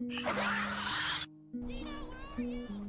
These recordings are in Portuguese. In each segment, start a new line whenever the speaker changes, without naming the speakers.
Dino, where are you?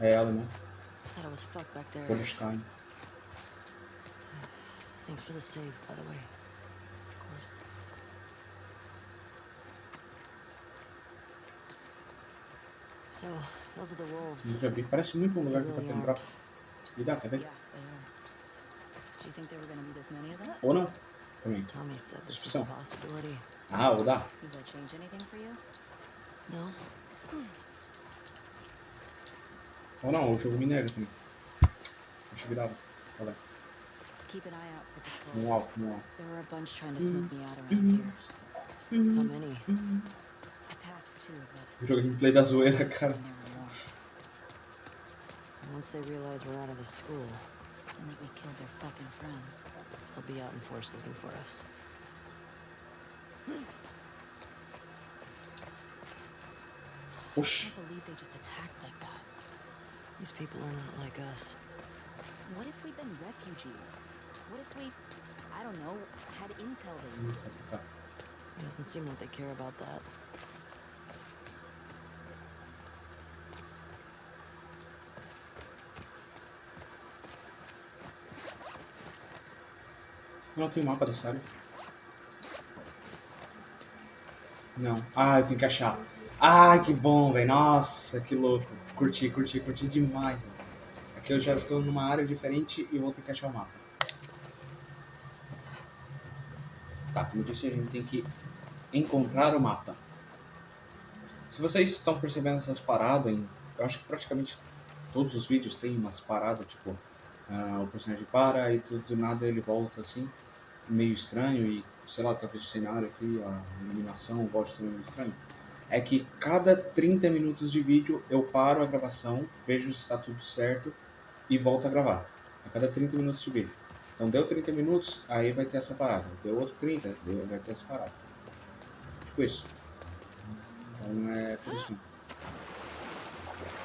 Ela, né?
Thought I was back there. Thanks for the save, by the way. Of course. So, those are the wolves.
Parece muito um lugar que tá tendo pra... Me dá, quer ver?
Yeah, they are. Do you think there were gonna be this many of them?
Ou não? Também.
Tommy said this was a possibility.
Ah, vou dar.
Does that change anything for you?
No?
Ou não, o jogo nega também. Acho que dava. Olha.
Keep an eye out for patrols.
alto, um alto.
There were a bunch trying to smoke me out around here.
How many?
I passed two, but
jogo gameplay da zoeira, cara.
there were more.
Once they realize we're out of the school,
And that we killed their fucking friends.
they'll be out in force looking for us.
I
Oxi.
can't believe they just attacked like that.
These people are not like us.
What if we'd been refugees? What if we, I don't know, had intel they
Ih,
knew?
tá aqui, tá.
It doesn't seem like they care about that.
Não tem mapa dessa área. Não. Ah, eu tenho que achar. Ah, que bom, velho. Nossa, que louco. Curti, curti, curti demais. velho. Aqui eu já estou numa área diferente e vou ter que achar o mapa. Tá, como eu disse, a gente tem que encontrar o mapa. Se vocês estão percebendo essas paradas, em, eu acho que praticamente todos os vídeos tem umas paradas, tipo, ah, o personagem para e tudo do nada ele volta assim, meio estranho e, sei lá, talvez o cenário aqui, a iluminação volte também meio estranho. É que cada 30 minutos de vídeo eu paro a gravação, vejo se está tudo certo e volto a gravar. A cada 30 minutos de vídeo. Então deu 30 minutos, aí vai ter essa parada. Deu outro 30, deu, vai ter essa parada. Tipo isso. Então é por isso mesmo.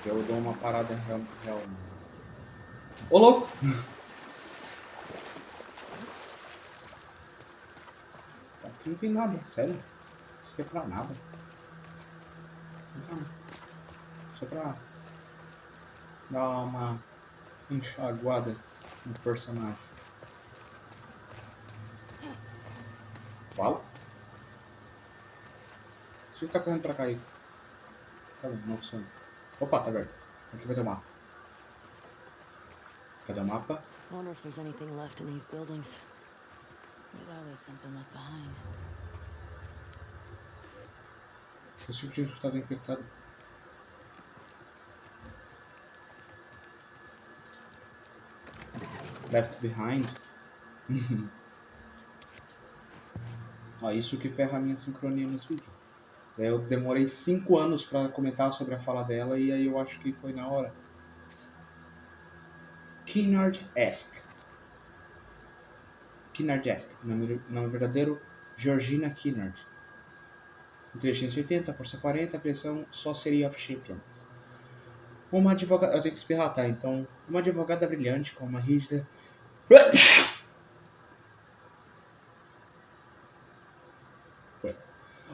Eu dou uma parada real. real. Ô louco! Aqui não tem nada, sério. Isso aqui é pra nada. Então, só pra dar uma enxaguada no personagem. Uau! Você tá correndo pra cá aí. Cadê? Não funciona. Opa, tá aberto. Aqui vai ter o mapa. Cadê o mapa?
I wonder if there's anything left in these buildings.
There's always something left behind.
Esse tipo de estado infectado. Left behind. Ó, isso que ferra a minha sincronia nos vídeos. Daí Eu demorei 5 anos pra comentar sobre a fala dela e aí eu acho que foi na hora. Kinnard-esque. Kinnard-esque. Nome, nome verdadeiro, Georgina Kinnard. Inteligência 80, força 40, pressão Sorcery of Champions. Uma advogada. Eu tenho que espirrar, tá? Então, uma advogada brilhante com uma rígida.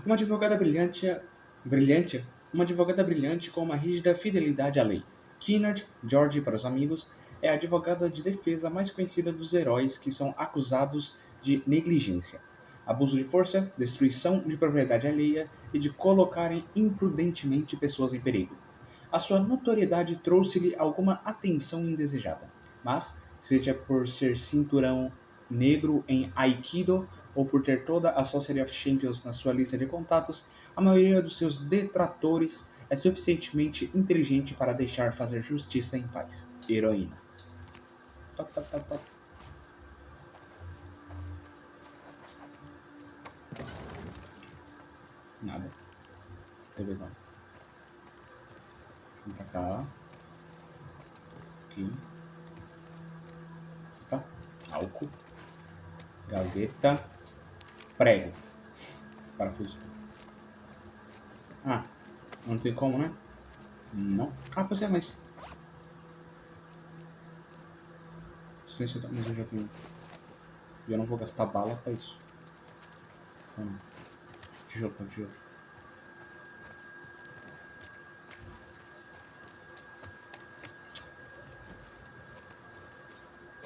Uma advogada brilhante. Brilhante? Uma advogada brilhante com uma rígida fidelidade à lei. Kinnard, George para os amigos, é a advogada de defesa mais conhecida dos heróis que são acusados de negligência abuso de força, destruição de propriedade alheia e de colocarem imprudentemente pessoas em perigo. A sua notoriedade trouxe-lhe alguma atenção indesejada, mas, seja por ser cinturão negro em Aikido ou por ter toda a Society of Champions na sua lista de contatos, a maioria dos seus detratores é suficientemente inteligente para deixar fazer justiça em paz. Heroína. Top, top, top, top. Nada. Televisão. Vem pra cá. Aqui. Tá. Álcool. Gaveta. Prego. Parafuso. Ah. Não tem como, né? Não. Ah, pois é, mas... Mas eu já tenho... Eu não vou gastar bala pra isso. Então. Tijolo, pra tijolo.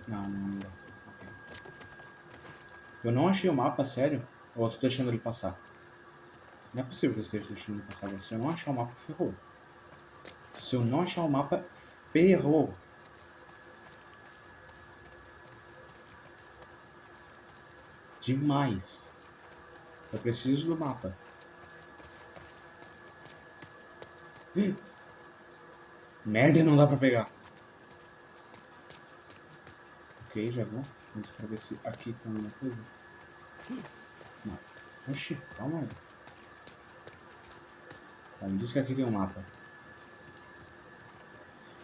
Não, não, dá. Eu não achei o mapa, sério? Ou eu tô deixando ele passar? Não é possível que eu esteja deixando ele passar. Se eu não achar o mapa, ferrou. Se eu não achar o mapa, ferrou. Demais. Eu preciso do mapa. Merda, não dá pra pegar. Ok, já vou. Vamos pra ver se aqui tem alguma coisa. Não. Oxi, calma aí. Tá, me diz que aqui tem um mapa.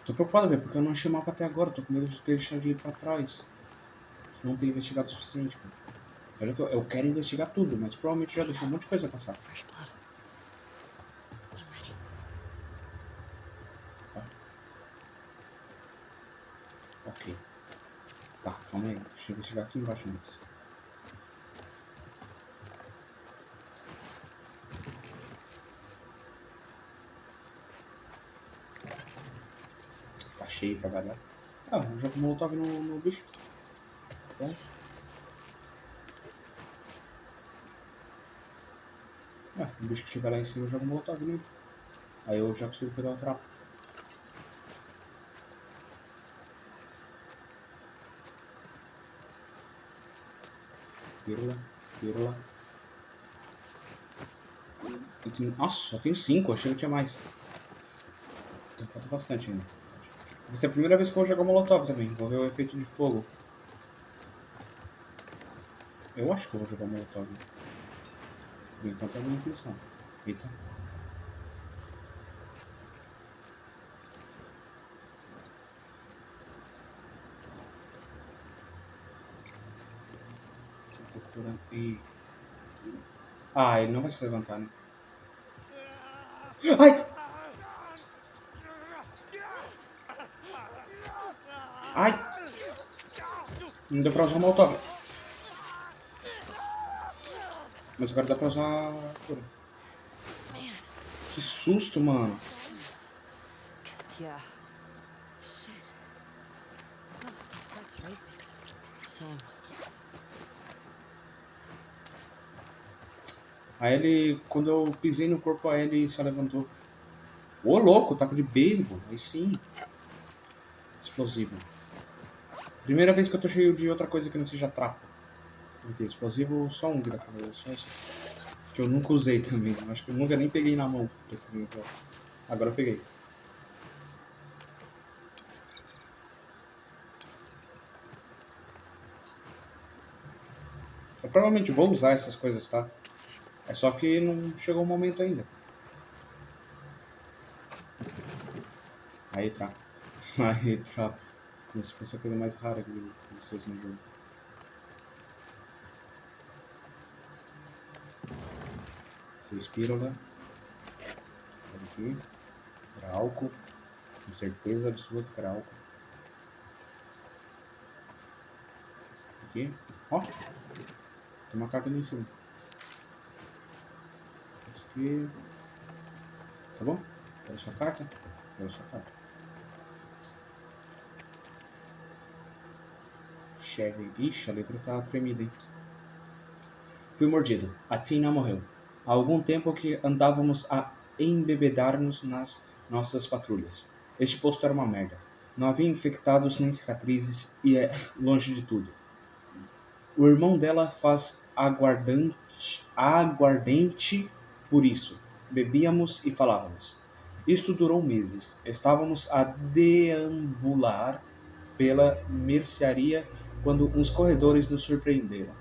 Tô preocupado, velho, porque eu não achei o mapa até agora. Tô com medo de ter deixado ele pra trás. Não ter investigado o suficiente, cara. Olha que eu, eu quero investigar tudo, mas provavelmente já deixei um monte de coisa passar. Ok. Tá, calma aí. Deixa eu investigar aqui embaixo antes. Tá cheio pra variar. Ah, eu jogo molotov no, no bicho. Tá bom. Ah, o bicho que estiver lá em cima eu jogo molotov nele. Aí eu já consigo pegar o trapo. Pílula. Eu tenho... Nossa, só tenho cinco, achei que tinha mais. Então falta bastante ainda. Vai ser a primeira vez que eu vou jogar Molotov também. Vou ver o efeito de fogo. Eu acho que eu vou jogar Molotov. Enquanto é a minha intenção. Eita. Ih. Ah, ele não vai se levantar, né? Ai! Ai! Não deu pra usar o molotov. Mas agora dá pra usar a cura. Que susto, mano.
Sam.
Aí ele, quando eu pisei no corpo, aí ele se levantou. Ô, louco, taco de beisebol. Aí sim. Explosivo. Primeira vez que eu tô cheio de outra coisa que não seja trapo. Porque explosivo só um ver, só esse. Que eu nunca usei também. Acho que eu nunca nem peguei na mão, ser sincero. Agora eu peguei. Eu provavelmente vou usar essas coisas, tá? É só que não chegou o momento ainda. Aí tá. Aí tá. Como se fosse a coisa mais rara que existe no jogo. Pílula. Olha aqui. Era álcool. Com certeza absoluta era álcool. Aqui. Ó. Tem uma carta ali em cima. Aqui. Tá bom? Quero sua carta? Quero sua carta. Chevy. Ixi, a letra tá tremida, hein? Fui mordido. A Tina morreu. Há algum tempo que andávamos a embebedar-nos nas nossas patrulhas. Este posto era uma merda. Não havia infectados nem cicatrizes e é longe de tudo. O irmão dela faz aguardante, aguardente por isso. Bebíamos e falávamos. Isto durou meses. Estávamos a deambular pela mercearia quando uns corredores nos surpreenderam.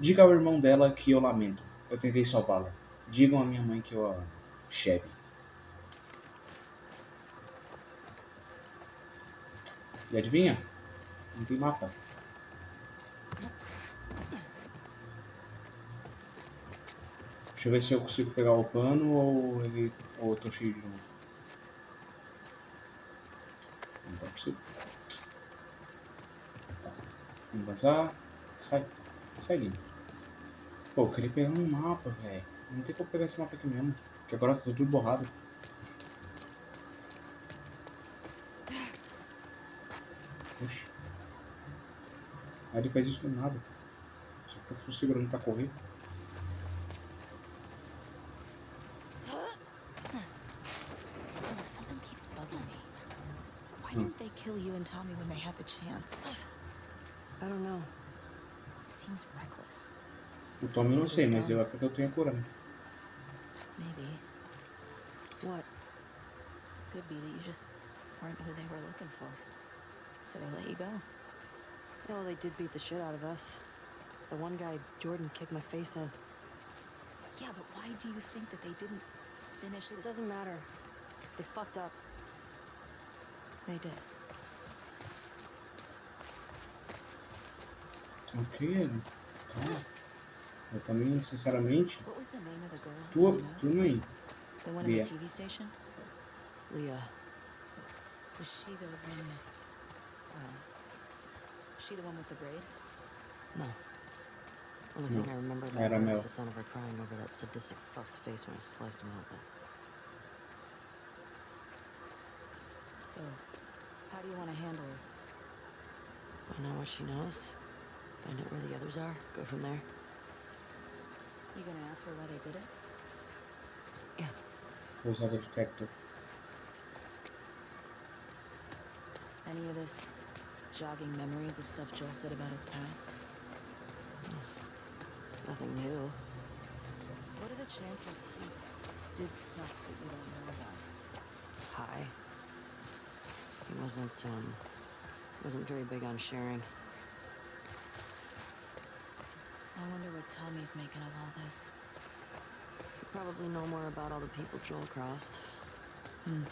Diga ao irmão dela que eu lamento. Eu tentei salvá-la. Digam à minha mãe que eu a amo. E adivinha? Não tem mapa. Deixa eu ver se eu consigo pegar o pano ou ele. ou eu tô cheio de novo. Não tá possível. Tá. Vamos vazar. Sai. Sai, Lino. Pô, eu queria pegar um mapa, velho. Não tem como pegar esse mapa aqui mesmo. Porque agora tá tudo borrado. Oxi. Aí ele faz isso do nada. Só que eu tô segurando pra correr.
Why
Hmm.
didn't they kill you and Tommy when they had the chance?
I don't know.
It seems reckless.
O Tommy eu não sei, mas eu é porque eu tenho a cura, né?
Maybe.
What?
Could be that you just weren't who they were looking for. So they let you go.
No, they did beat the shit out of us. The one guy, Jordan, kicked my face in.
Yeah, but why do you think that they didn't finish
It
the...
doesn't matter. They fucked up.
They did.
Ok, Ellie. Calma. Eu também, sinceramente,
What was the name of the girl?
tua, tu não.
The one in
Leah.
the TV station?
Leah.
Was she the one... Uh, was she the one with the braid?
No. Only thing I remember
Era
about her
Mel.
was the sound of her crying over that sadistic fuck's face when I sliced him open.
So, how do you want to handle her?
Find out what she knows. Find out where the others are. Go from there.
You gonna ask her why they did it?
Pousada de cacto.
Any of this jogging memories of stuff Joel said about his past?
Nothing new.
What are the chances he did stuff that you don't know about?
High. He wasn't, um, wasn't very big on sharing.
I wonder what Tommy's making of all this.
You probably know more about all the people Joel crossed.
Hmm.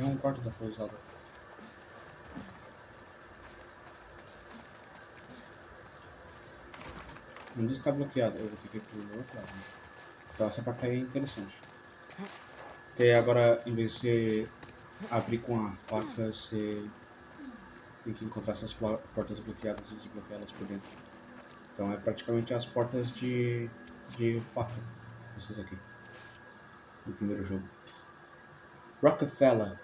É um quarto da pousada. Um está bloqueado. Eu vou ter que ir pro outro lado. né? Então essa parte aí é interessante. Porque agora, em vez de você abrir com a faca, você tem que encontrar essas portas bloqueadas e desbloqueá-las por dentro. Então é praticamente as portas de, de faca. Essas aqui. Do primeiro jogo. Rockefeller.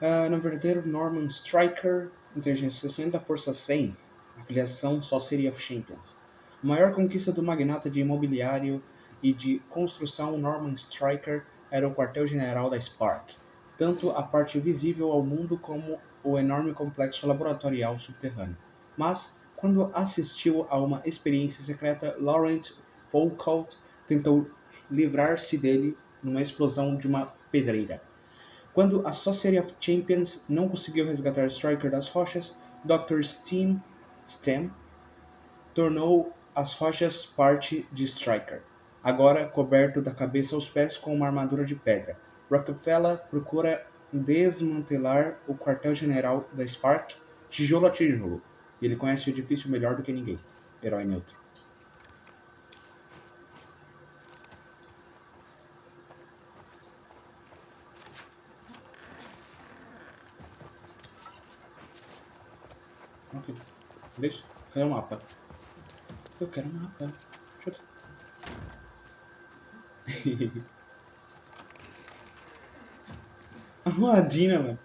Ah, no verdadeiro Norman Striker, inteligência 60, força 100. Afiliação só seria Champions. A maior conquista do magnata de imobiliário e de construção Norman Striker era o quartel-general da Spark. Tanto a parte visível ao mundo como o enorme complexo laboratorial subterrâneo. Mas, quando assistiu a uma experiência secreta, Laurent Foucault tentou livrar-se dele numa explosão de uma pedreira. Quando a Society of Champions não conseguiu resgatar Striker das rochas, Dr. Steam Stem tornou as rochas parte de Striker, agora coberto da cabeça aos pés com uma armadura de pedra. Rockefeller procura desmantelar o quartel-general da Spark tijolo a tijolo. E ele conhece o edifício melhor do que ninguém. Herói neutro. Ok. Deixa. Cadê o mapa? Eu quero o mapa. Chuta. Arrumadinha, mano.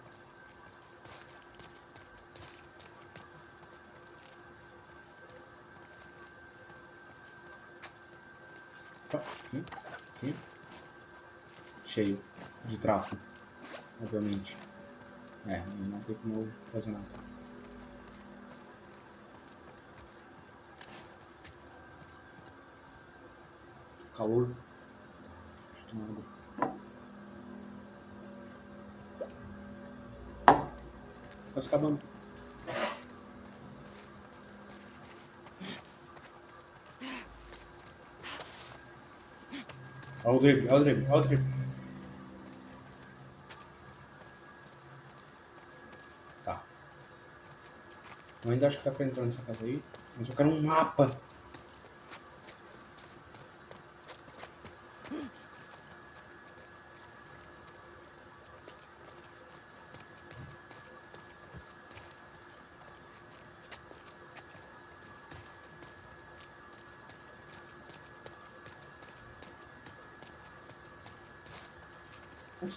Aqui, aqui. Cheio de tráfego, obviamente. É, não tem como eu fazer nada. Calor. Deixa eu. Tá se acabando. Olha o drip, olha o drip, olha o drip. Tá. Eu ainda acho que dá pra entrar nessa casa aí, mas eu quero um mapa.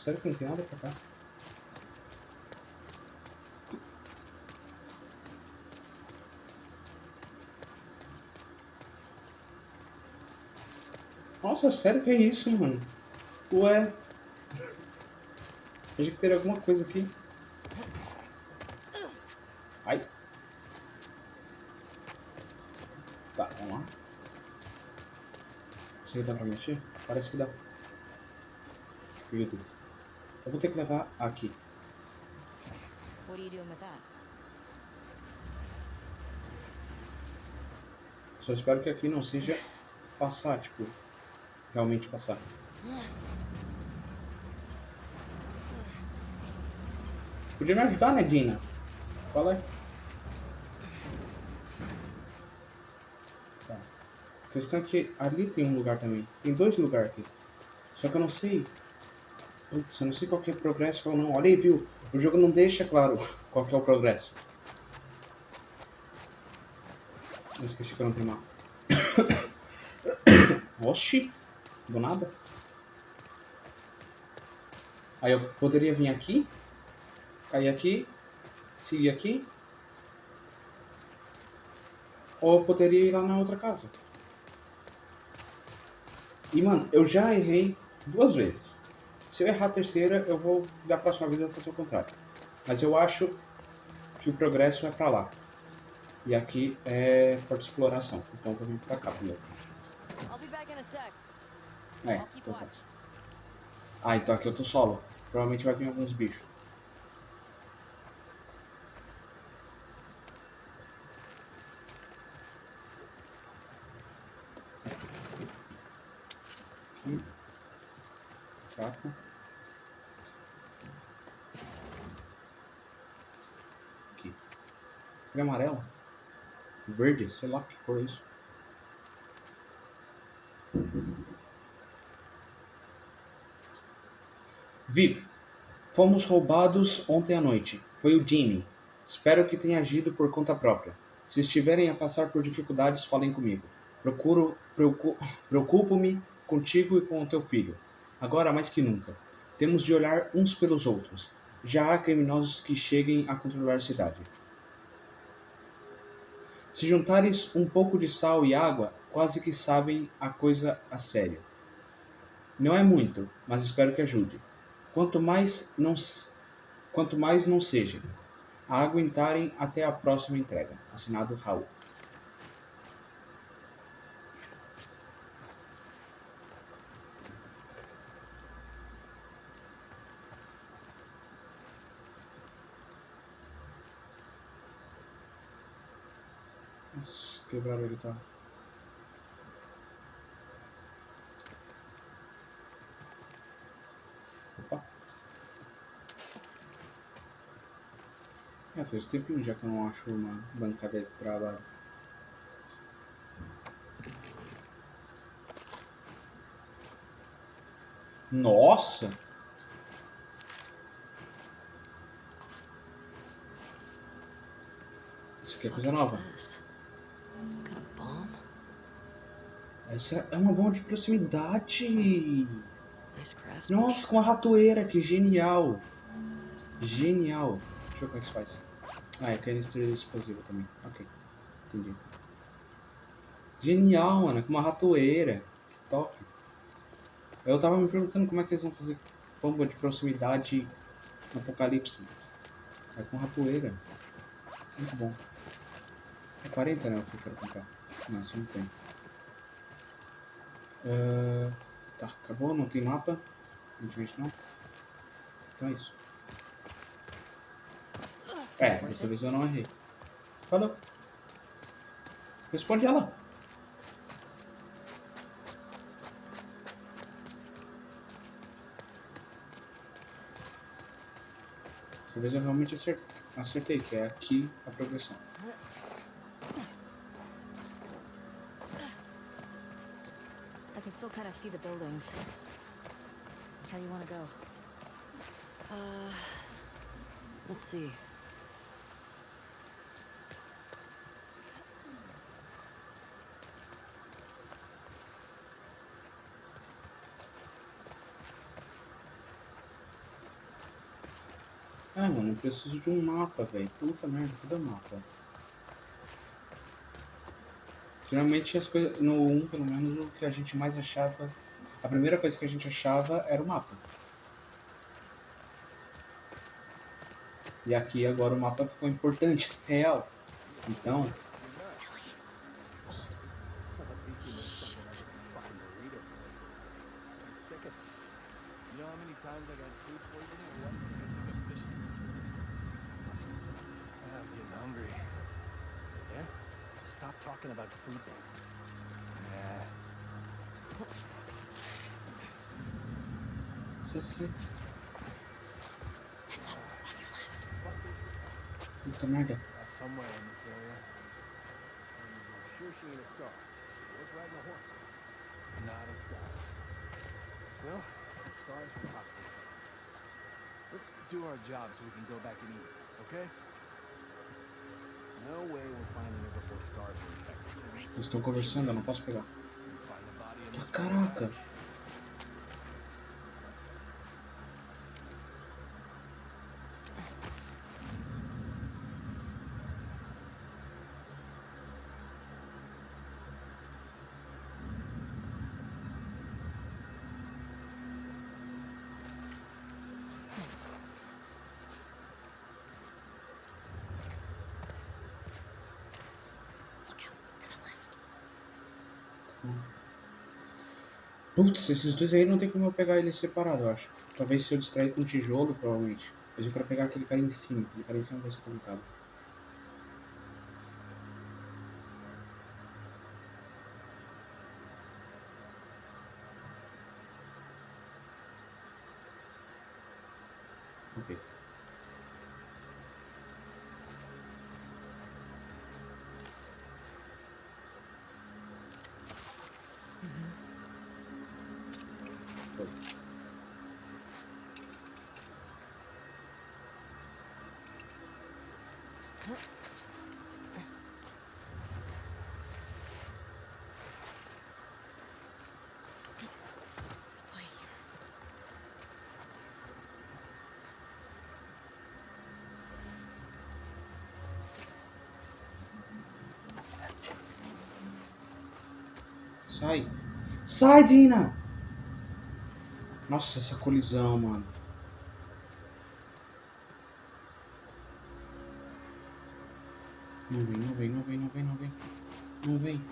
Sério que não tem nada pra cá? Nossa, sério que é isso, mano? Ué. Achei que teria alguma coisa aqui. Ai. Tá, vamos lá. Isso aí dá pra mexer? Parece que dá. Itens. Eu vou ter que levar aqui. Só espero que aqui não seja passar, tipo, realmente passar. Podia me ajudar, né, Dina? Qual é? Tá. A questão é que ali tem um lugar também. Tem dois lugares aqui. Só que eu não sei. Putz, eu não sei qual que é o progresso ou não. Olha aí, viu? O jogo não deixa claro qual que é o progresso. Eu esqueci que eu não tenho mapa. Oxi! Do nada. Aí eu poderia vir aqui, cair aqui, seguir aqui. Ou eu poderia ir lá na outra casa. E mano, eu já errei duas vezes. Se eu errar a terceira, eu vou da próxima vez eu vou fazer o contrário. Mas eu acho que o progresso é pra lá. E aqui é porta de exploração. Então eu vou vir pra cá primeiro. É, então tá. Ah, então aqui eu tô solo. Provavelmente vai vir alguns bichos. Aqui. Chaco. Aqui. Amarela? Verde? Sei lá que cor é isso. Viv, fomos roubados ontem à noite. Foi o Jimmy. Espero que tenha agido por conta própria. Se estiverem a passar por dificuldades, falem comigo. Procuro, preocu- preocupo-me contigo e com o teu filho. Agora mais que nunca. Temos de olhar uns pelos outros. Já há criminosos que cheguem a controlar a cidade. Se juntares um pouco de sal e água, quase que sabem a coisa a sério. Não é muito, mas espero que ajude. Quanto mais não, quanto mais não seja, a aguentarem até a próxima entrega. Assinado Raul. Nossa, quebraram ele, tá? Opa. É, faz tempinho já que eu não acho uma bancada de trabalho. Nossa! Isso aqui é coisa nova.
this? Some kind of bomb?
Essa é uma bomba de proximidade. Nossa, com a ratoeira, que genial. Genial. Deixa eu ver como é que se faz. Ah, é canister explosivo também. Ok, entendi. Genial, mano, com uma ratoeira. Que top. Eu tava me perguntando como é que eles vão fazer bomba de proximidade no apocalipse. É com ratoeira. Muito bom. É 40, né? O que eu quero comprar. Não, 50. Ah, tá, acabou? Não tem mapa? Infelizmente não. Então é isso. É, dessa vez eu não errei. Falou. Responde ela. Dessa vez eu realmente acer- acertei, que é aqui a progressão.
Can still kind of see the buildings. How you want to go?
Uh, let's see.
Ah, mano, eu preciso de um mapa, velho. Puta merda, cadê o mapa? Geralmente as coisas. No 1, pelo menos, o que a gente mais achava. A primeira coisa que a gente achava era o mapa. E aqui agora o mapa ficou importante, real. Então,
job so we can go back and eat, okay? No way we're finding her before scars are infected.
Estou conversando, não posso pegar. Putz, esses dois aí não tem como eu pegar eles separado, eu acho. Talvez se eu distrair com tijolo, provavelmente. Mas eu quero pegar aquele cara em cima. Aquele cara em cima vai ser complicado. Ok. Foi. Sai! Sai, Dina! Nossa, essa colisão, mano. Não vem, não vem, não vem, não vem, não vem. Não vem.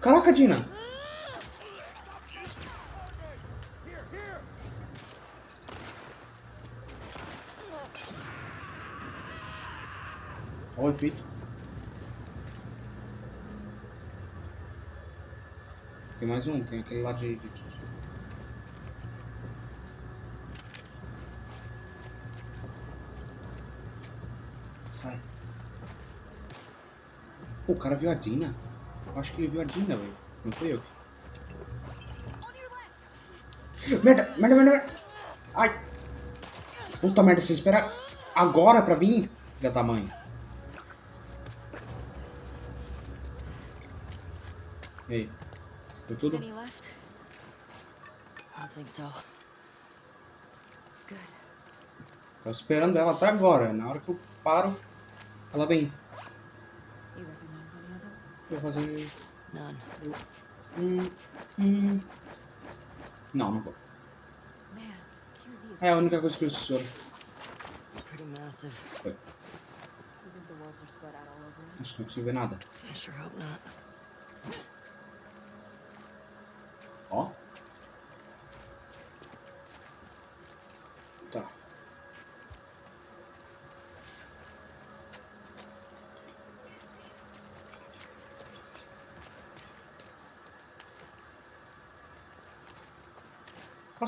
Caraca, Dina! Olha o efeito. Tem mais um, tem aquele lá de. de- de- Sai. Pô, o cara viu a Dina. Eu acho que ele viu a Dina, velho. Não foi eu. Merda, merda, merda, merda. Ai. Puta merda, você espera agora pra vir, filha da mãe. E Foi tudo? Tô esperando ela até agora. Na hora que eu paro, ela vem. Eu vou fazer. Hum, hum. Não, não vou. É a única coisa que eu
it?
Acho que não consigo ver nada.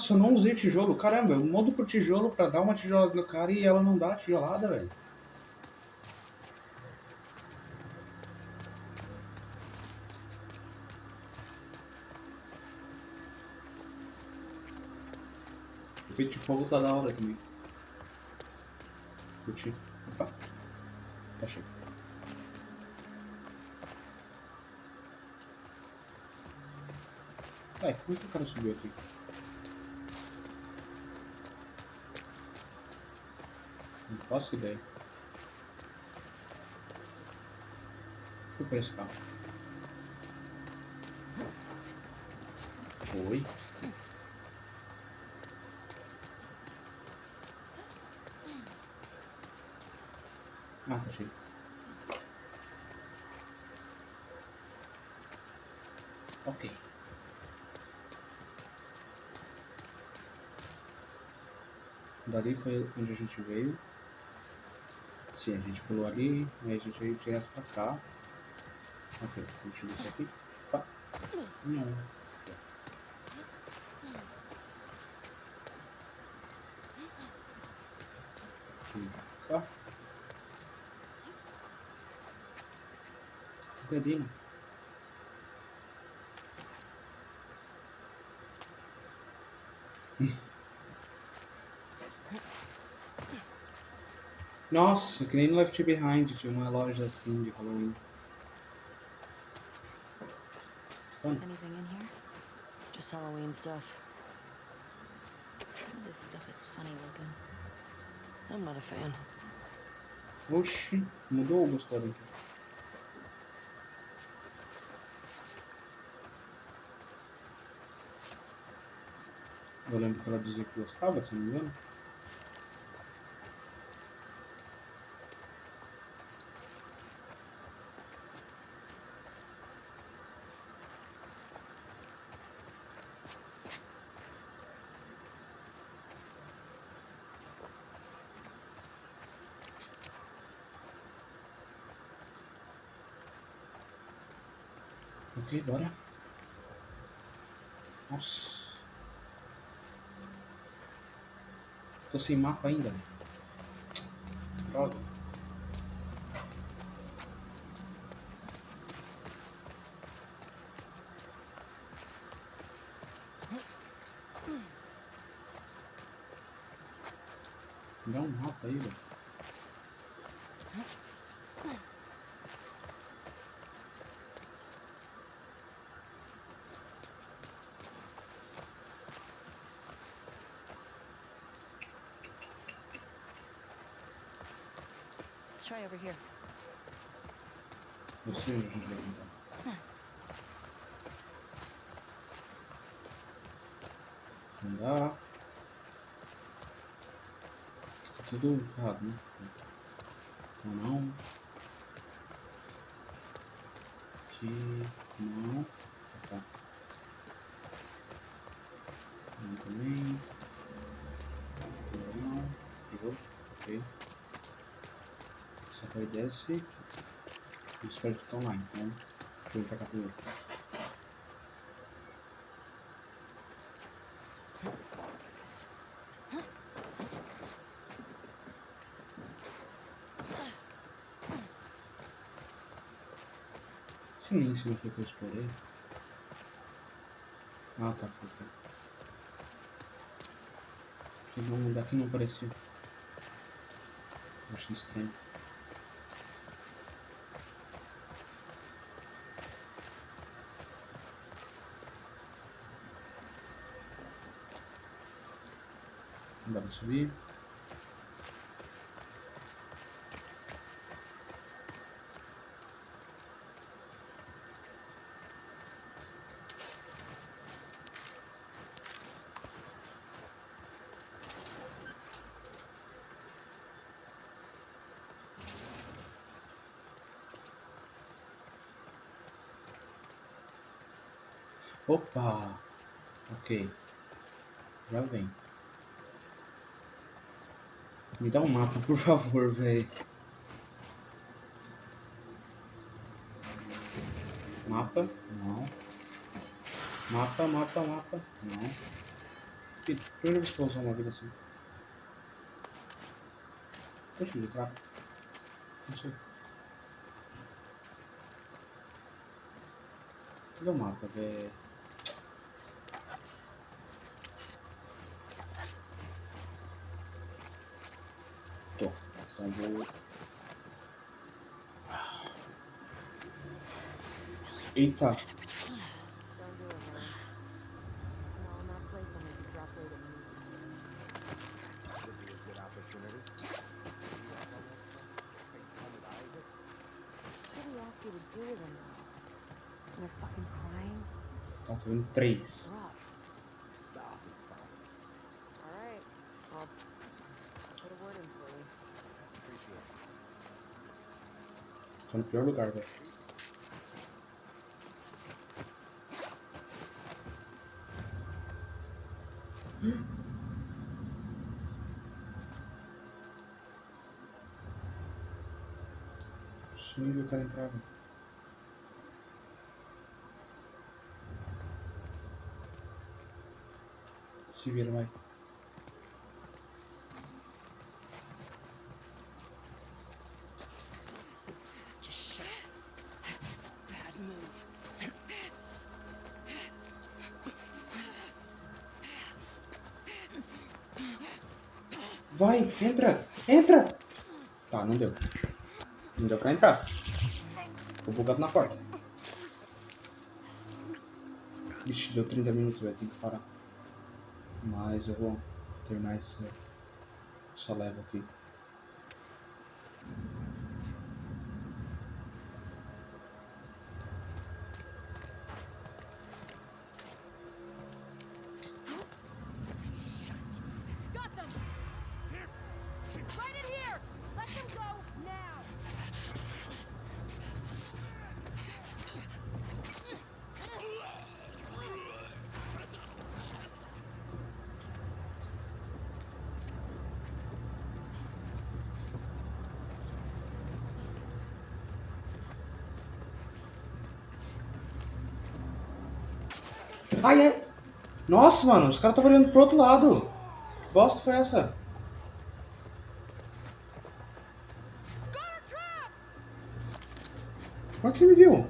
Nossa, eu não usei tijolo. Caramba, eu mudo pro tijolo pra dar uma tijolada no cara e ela não dá a tijolada, velho. O peito de fogo tá da hora também. Curti. Opa. Tá cheio. Ai, como é que o cara subiu aqui? Faço ideia. Fui por esse carro. Oi. Ah, tá cheio. Ok. Dali foi onde a gente veio. Sim, a gente pulou ali, aí a gente veio direto pra cá. Ok, a gente viu isso aqui. Opa. Não. Cá. Cadê, né? Nossa, que nem no Left Behind tinha uma loja assim de Halloween.
Anything in here? Just Halloween stuff.
Some of this stuff is funny looking.
I'm not a fan.
Oxi, mudou o aqui. Eu lembro que ela dizia que gostava, se não me engano. Ok, bora. Nossa. Tô sem mapa ainda. Droga. Me dá um mapa aí, velho.
Try over here.
Tentar. Não dá. Tá tudo errado, né? Então não. Aqui não. Tá. Não também. Não. Errou. Ok. Essa aqui desce. Eu espero que estão lá, então. Ir pra cá primeiro. Silêncio não foi que eu explorei. Ah tá, foi. foi. Porque não, daqui não apareceu. Eu achei estranho. Vamos subir. Opa! Ok. Já vem. Me dá um mapa, por favor, velho. Mapa? Não. Mapa, mapa, mapa. Não. Que primeira vez que eu vou usar uma vida assim. Deixa eu entrar. Não sei. Cadê o mapa, velho? Tô. Então vou. Eita.
Don't do it, man. Small enough place will make you drop weight immediately.
Would be a good opportunity.
What do you ask you to do with him, though? They're fucking crying?
Então tô vendo três.
Rough. Alright. I'll put a word in for you.
Appreciate it.
Tô no pior lugar, velho. Possível, o cara entrava. Se vira, vai. Entra, entra! Tá, não deu. Não deu pra entrar. Ficou bugado na porta. Ixi, deu 30 minutos, velho. Tem que parar. Mas eu vou terminar esse, essa leva aqui. Nossa, mano, os caras estavam olhando pro outro lado. Que bosta foi essa? Como é que você me viu?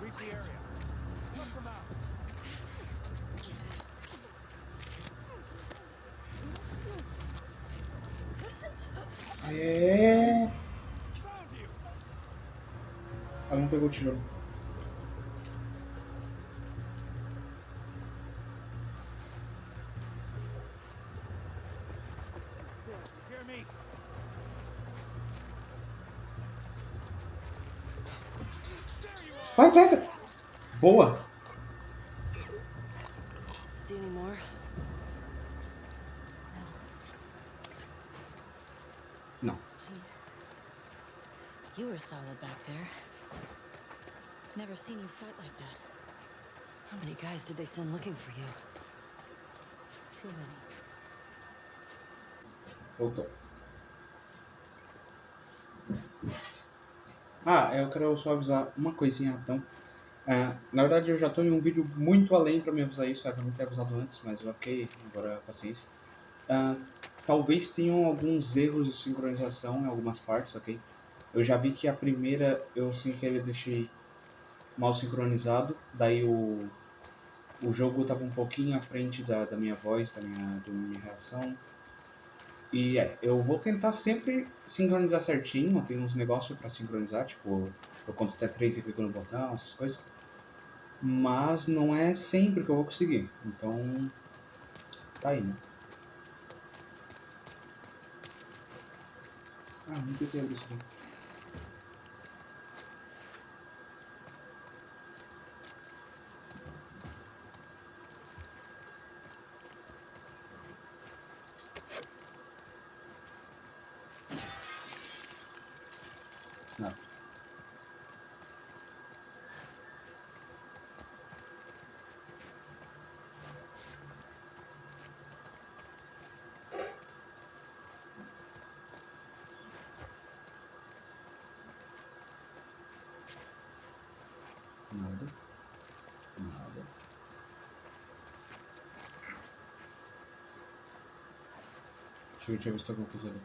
Read the area. Took them out.
É.
Found you.
Ela não pegou o tijolo.
Hear me. There you are.
Vai, pega! Boa!
See any more?
Não.
You were solid back there. Never seen you fight like that.
How many guys did they send looking for you?
Too many.
Voltou. Ah, eu quero só avisar uma coisinha então. Ah, na verdade eu já tô em um vídeo muito além pra me avisar isso, era pra não ter avisado antes, mas ok, agora paciência. Ah, talvez tenham alguns erros de sincronização em algumas partes, ok? Eu já vi que a primeira eu sem querer deixei mal sincronizado, daí o, o jogo tava um pouquinho à frente da, da minha voz, da minha, da minha reação. E é, eu vou tentar sempre sincronizar certinho, tem uns negócios pra sincronizar, tipo, eu conto até 3 e clico no botão, essas coisas. Mas não é sempre que eu vou conseguir, então tá aí, né? Ah, não tentei abrir isso aqui. Nada. Nada. Nada. Deixa eu se tem alguma coisa ali.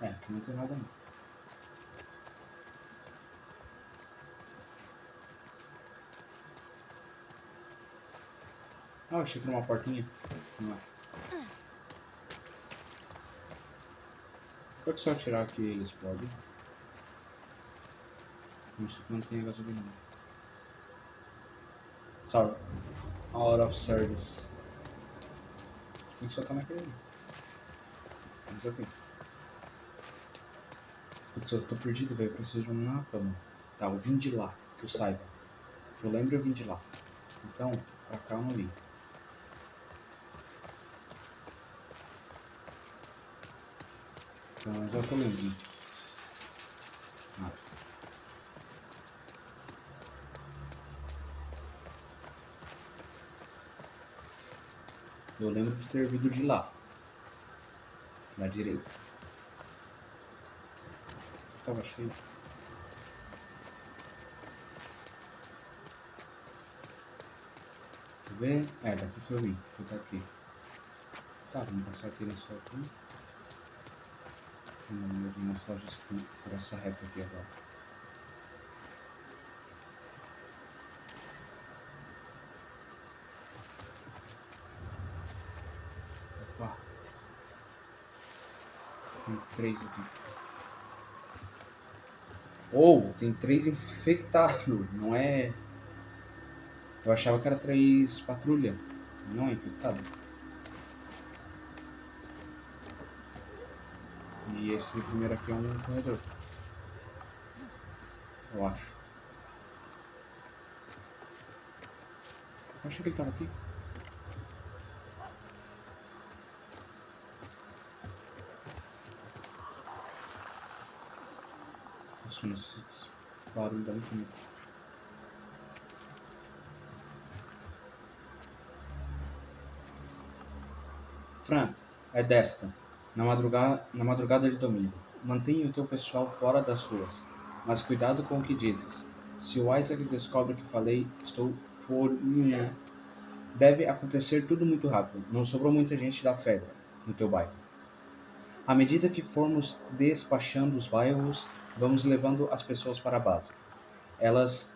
É, aqui não tem nada não. Ah, eu achei que era uma portinha. Não é. Pode só tirar aqui ele explode. Isso que não tem gasolina. Sorry. Out of service. Tem que tá naquele ali. Mas ok. Putz, eu tô perdido, velho. Eu preciso de um mapa, mano. Tá, eu vim de lá, que eu saiba. Que eu lembro, eu vim de lá. Então, pra cá eu não vim. Então, já tô lembrando. Nada. Eu lembro de ter vindo de lá. Na direita. Tava cheio. Deixa eu ver. É, daqui que eu vim. Vou tá aqui. Tá, vamos passar aqui nessa aqui. Vamos nas lojas por essa reta aqui agora. Opa. Tem três aqui. Ou, tem três infectados, não é... Eu achava que era três patrulha, não é infectado. E esse primeiro aqui é um corredor. Eu acho. Eu achei que ele tava aqui. Dá muito medo. Fran, é desta. Na madrugada, na madrugada de domingo. Mantenha o teu pessoal fora das ruas. Mas cuidado com o que dizes. Se o Isaac descobre que falei, estou furioso. Deve acontecer tudo muito rápido. Não sobrou muita gente da Fedra no teu bairro. À medida que formos despachando os bairros, vamos levando as pessoas para a base. Elas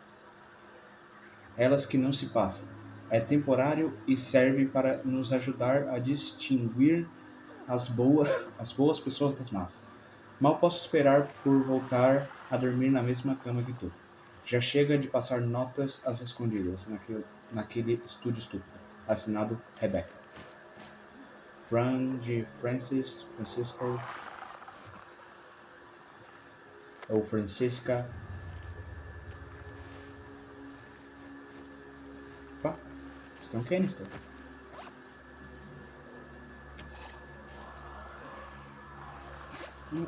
elas que não se passam. É temporário e serve para nos ajudar a distinguir as boas, as boas pessoas das más. Mal posso esperar por voltar a dormir na mesma cama que tu. Já chega de passar notas às escondidas naquele, naquele estúdio estúpido. Assinado Rebecca. Fran de Francis, Francisco ou Francisca. Opa, isso tem um canister.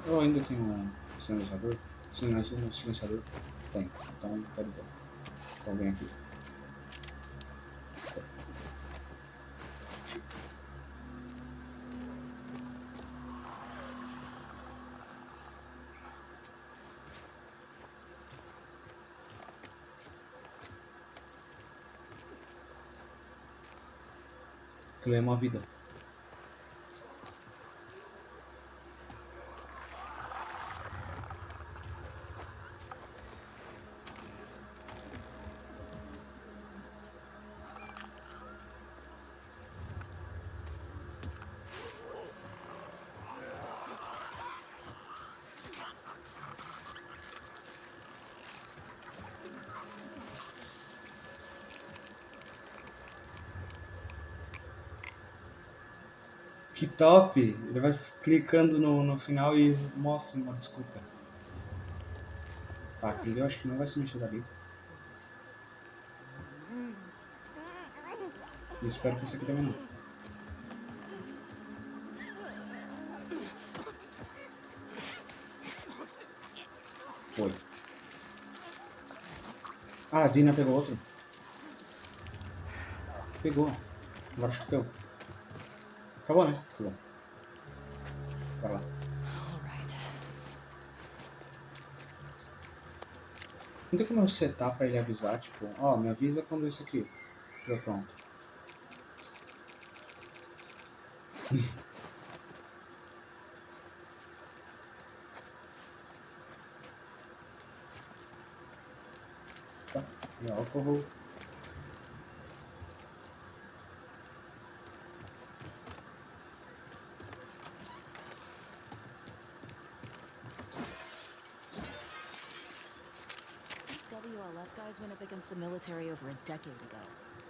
Eu ainda tenho um silenciador. Sim, mas um silenciador tem. Então tá de boa. Então vem aqui. Aquilo é uma vida. Top! Ele vai clicando no, no final e mostra uma desculpa. Tá, aquele eu acho que não vai se mexer dali. E espero que esse aqui também não. Foi. Ah, a Dina pegou outro. Pegou. Agora acho que deu. Acabou, né? Acabou. Bora lá. Não tem como eu setar pra ele avisar, tipo, ó, me avisa quando isso aqui estiver pronto. tá, e álcool.
WLF guys went up against the military over a decade ago.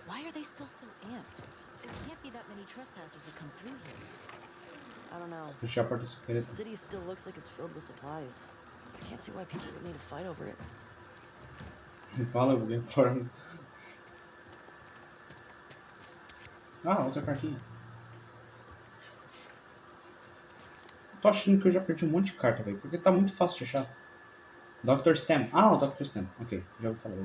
Why are they still so amped? There can't be that many trespassers that come through here.
I don't know.
Fechar a porta
The city still looks like it's filled with supplies. I can't see why people would need to fight over it.
Me fala, alguém forma. Ah, outra cartinha. Tô achando que eu já perdi um monte de carta, velho. Porque tá muito fácil de achar. Dr. Stem. Ah, o Dr. Stem. Ok, já vou falar.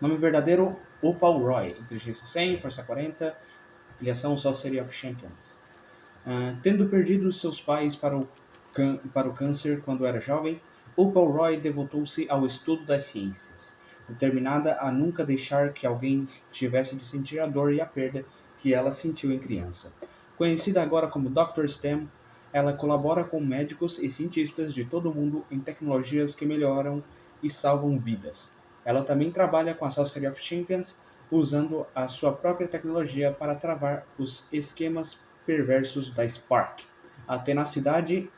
Nome verdadeiro, Opal Roy. Inteligência 100, Força 40. Afiliação Sorcery of Champions. Ah, tendo perdido seus pais para o, para o câncer quando era jovem, Opal Roy devotou-se ao estudo das ciências, determinada a nunca deixar que alguém tivesse de sentir a dor e a perda que ela sentiu em criança. Conhecida agora como Dr. STEM, ela colabora com médicos e cientistas de todo o mundo em tecnologias que melhoram e salvam vidas. Ela também trabalha com a Sorcery of Champions, usando a sua própria tecnologia para travar os esquemas perversos da Spark. A tenacidade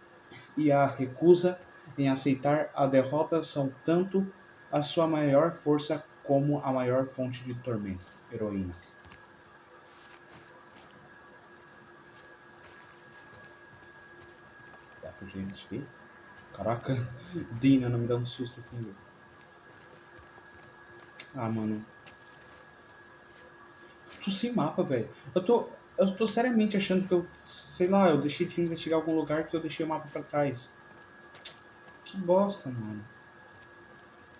e a recusa em aceitar a derrota são tanto a sua maior força como a maior fonte de tormento. Heroína. Pro gente ver? Caraca, Dina não me dá um susto assim, velho. Ah, mano. Tô sem mapa, velho. Eu tô, eu tô seriamente achando que eu, sei lá, eu deixei de investigar algum lugar que eu deixei o mapa pra trás. Que bosta, mano.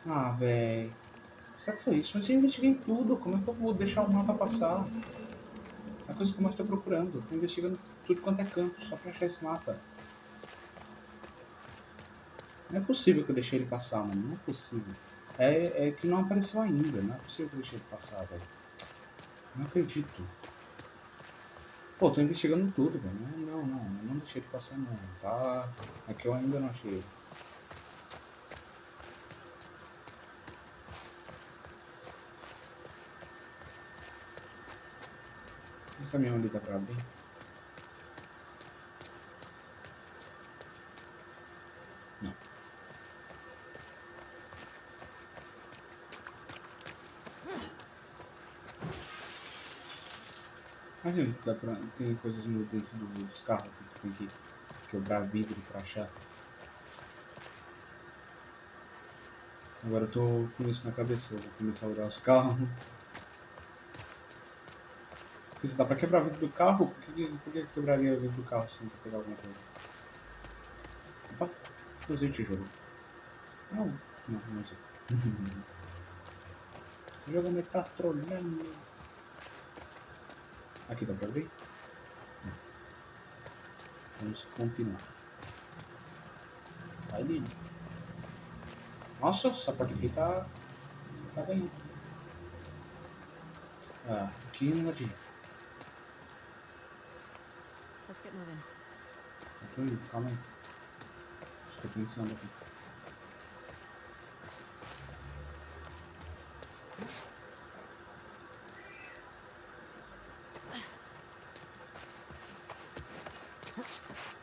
Ah, velho. Será que foi isso? Mas eu investiguei tudo. Como é que eu vou deixar o mapa passar? É a coisa que eu mais tô procurando. Eu tô investigando tudo quanto é canto, só pra achar esse mapa. Não é possível que eu deixei ele passar, mano. Não é possível. É, é que não apareceu ainda. Não é possível que eu deixei ele passar, velho. Não acredito. Pô, tô investigando tudo, velho. Não, não, não. Não deixei ele passar, não. Tá. É que eu ainda não achei. O caminhão ali tá pra abrir. Dá pra, tem coisas no dentro do- dos carros que tem que quebrar vidro pra achar. Agora eu tô com isso na cabeça, vou começar a olhar os carros. Porque se dá pra quebrar vidro do carro, por que, por que quebraria vidro do carro se não pegar alguma coisa? Opa, usei tijolo. Não, não, não sei. O jogo me tá trolhando. Aqui dá abrir? Não. Vamos continuar. Sai dele. Nossa, essa parte aqui tá. tá ganhando. Ah, aqui não adianta.
Let's get moving.
Eu tô indo, calma aí. Estou pensando aqui.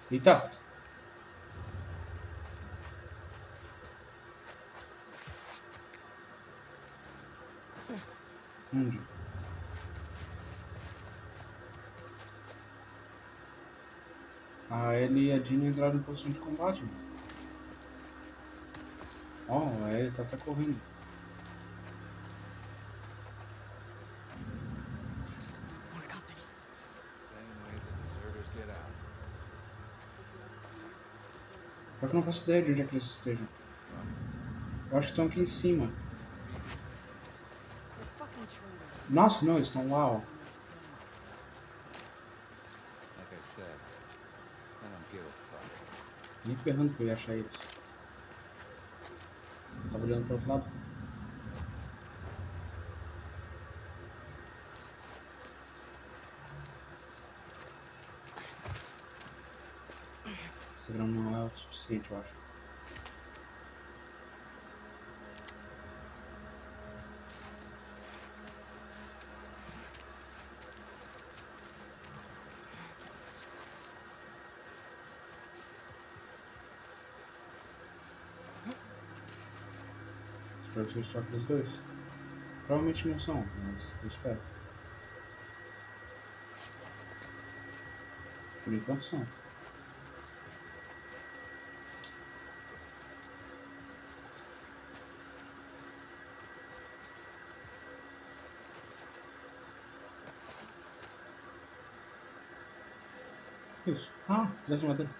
Eita! Onde? A Ellie e a Jean entraram em posição de combate. Ó, a Ellie tá até correndo.
More company.
Same way the deserters get out.
Só que eu não faço ideia de onde é que eles estejam. Eu acho que estão aqui em cima. Nossa, não, eles estão lá, ó. Nem ferrando que eu ia achar eles. Tava olhando pro outro lado. Esse o suficiente, eu acho. Espero que só aqueles dois. Provavelmente não são, mas eu espero. Por enquanto são. Isso. Ah, pedaço de madeira.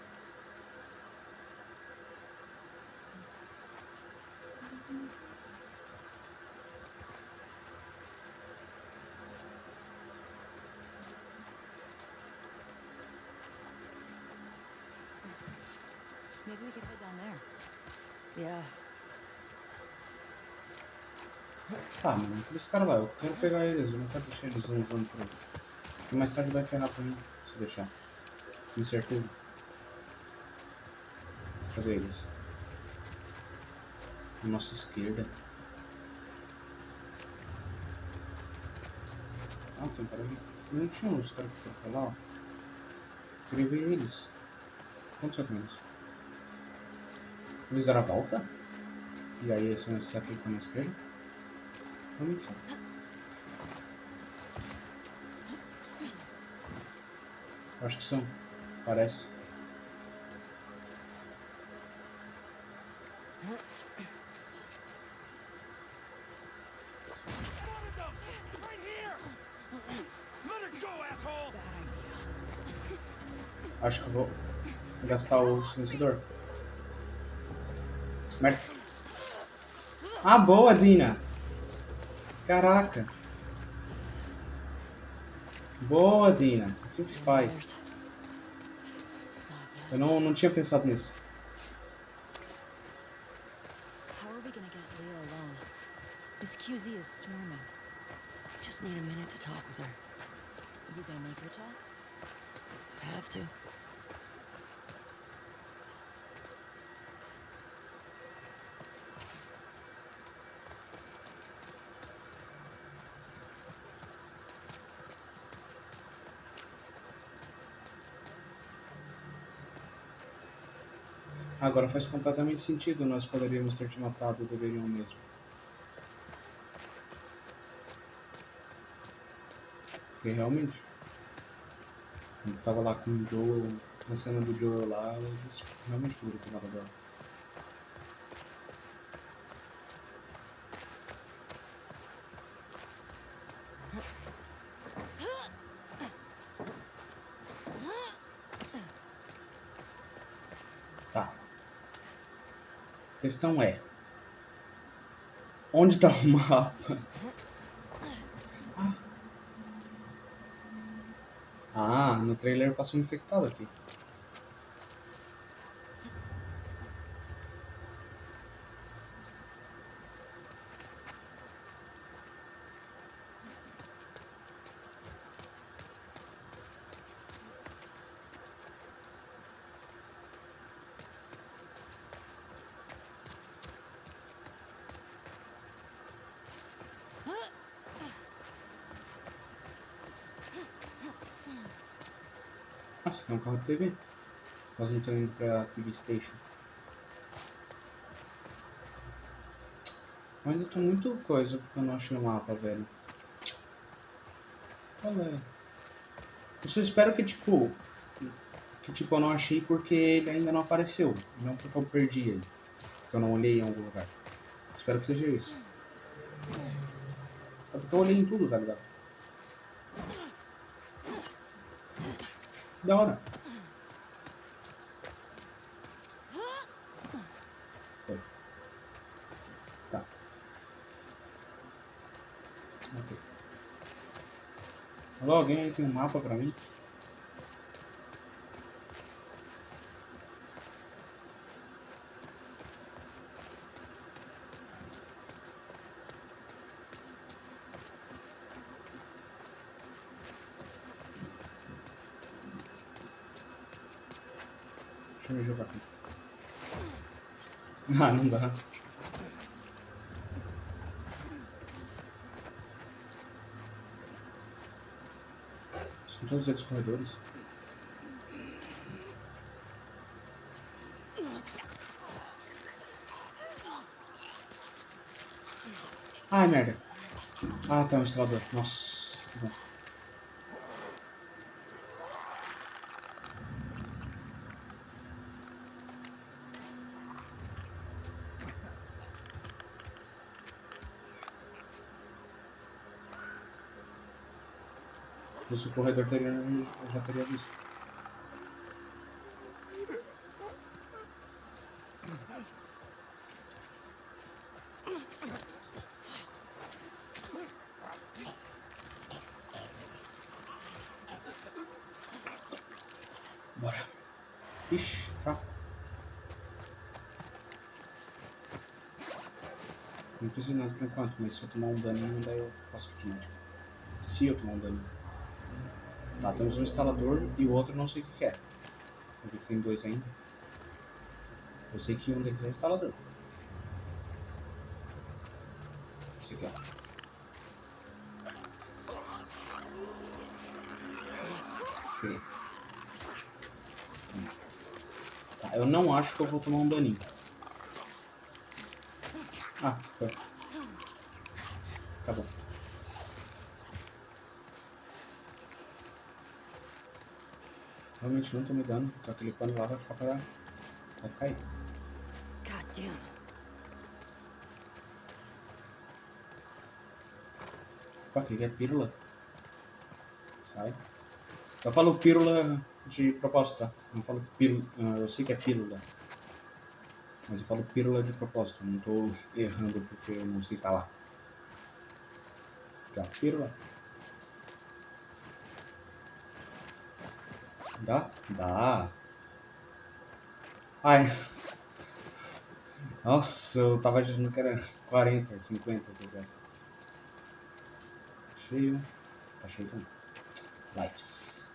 Maybe we could head down there.
Yeah.
Tá, mano, esse cara lá, eu quero pegar eles, eu não quero deixar eles usando por aí. Porque mais tarde vai ferrar pra mim, se deixar. Tenho certeza. Cadê eles? Na nossa esquerda. Ah, tem um cara ali. Não tinha uns caras que foram pra lá, ó. Queria ver eles. Quantos são eles? Deram a volta? E aí são esses aqui que estão na esquerda? São. Eu Acho que são. Parece. Acho que vou gastar o silenciador. Merda. Ah, boa, Dina. Caraca. Boa, Dina. Assim que se faz. Eu não, não tinha pensado nisso.
How are we gonna get Leah alone? Miss is swarming.
Just need a minute to talk with her.
You gonna make her talk?
I have to.
Agora faz completamente sentido. Nós poderíamos ter te matado, deveriam mesmo. Porque realmente. Ele tava lá com o Joel, na cena do Joel lá, eles realmente poderiam ter matado ela. Questão é. Onde tá o mapa? Ah. Ah, no trailer passou um infectado aqui. De TV. Nós não estamos indo pra TV Station. Eu ainda tô muito coisa porque eu não achei o mapa, velho. É? Eu só espero que, tipo... Que, tipo, eu não achei porque ele ainda não apareceu. Não porque eu perdi ele. Porque eu não olhei em algum lugar. Espero que seja isso. É porque eu olhei em tudo, tá ligado? Da hora. Foi. Alô, alguém aí tem um mapa pra mim? Deixa eu jogar aqui. Ah, não dá. Todos eles corredores. Ai, merda. Ah, tá um instalador. Nossa. que bom. Se o corredor teria, já teria visto. Bora. Ixi, tá. Não preciso de nada por enquanto, mas se eu tomar um daninho, daí eu faço kit médico. Se eu tomar um daninho. Tá, temos um instalador e o outro não sei o que que é. Porque tem dois ainda. Eu sei que um deles é instalador. Esse aqui, ó. Ok. Hum. Tá, eu não acho que eu vou tomar um daninho. Ah, foi. Acabou. Tô me dando, então aquele pano lá vai ficar pra... vai cair.
God damn.
Opa, aquele é pílula. Sai. Eu falo pílula de propósito, tá? Não falo pílula, ah, eu sei que é pílula. Mas eu falo pílula de propósito, não tô errando porque eu não sei falar. Já, pílula. Dá? Dá. Ai. Nossa, eu tava achando que era 40, 50, tá ligado? Cheio. Tá cheio também. Lives.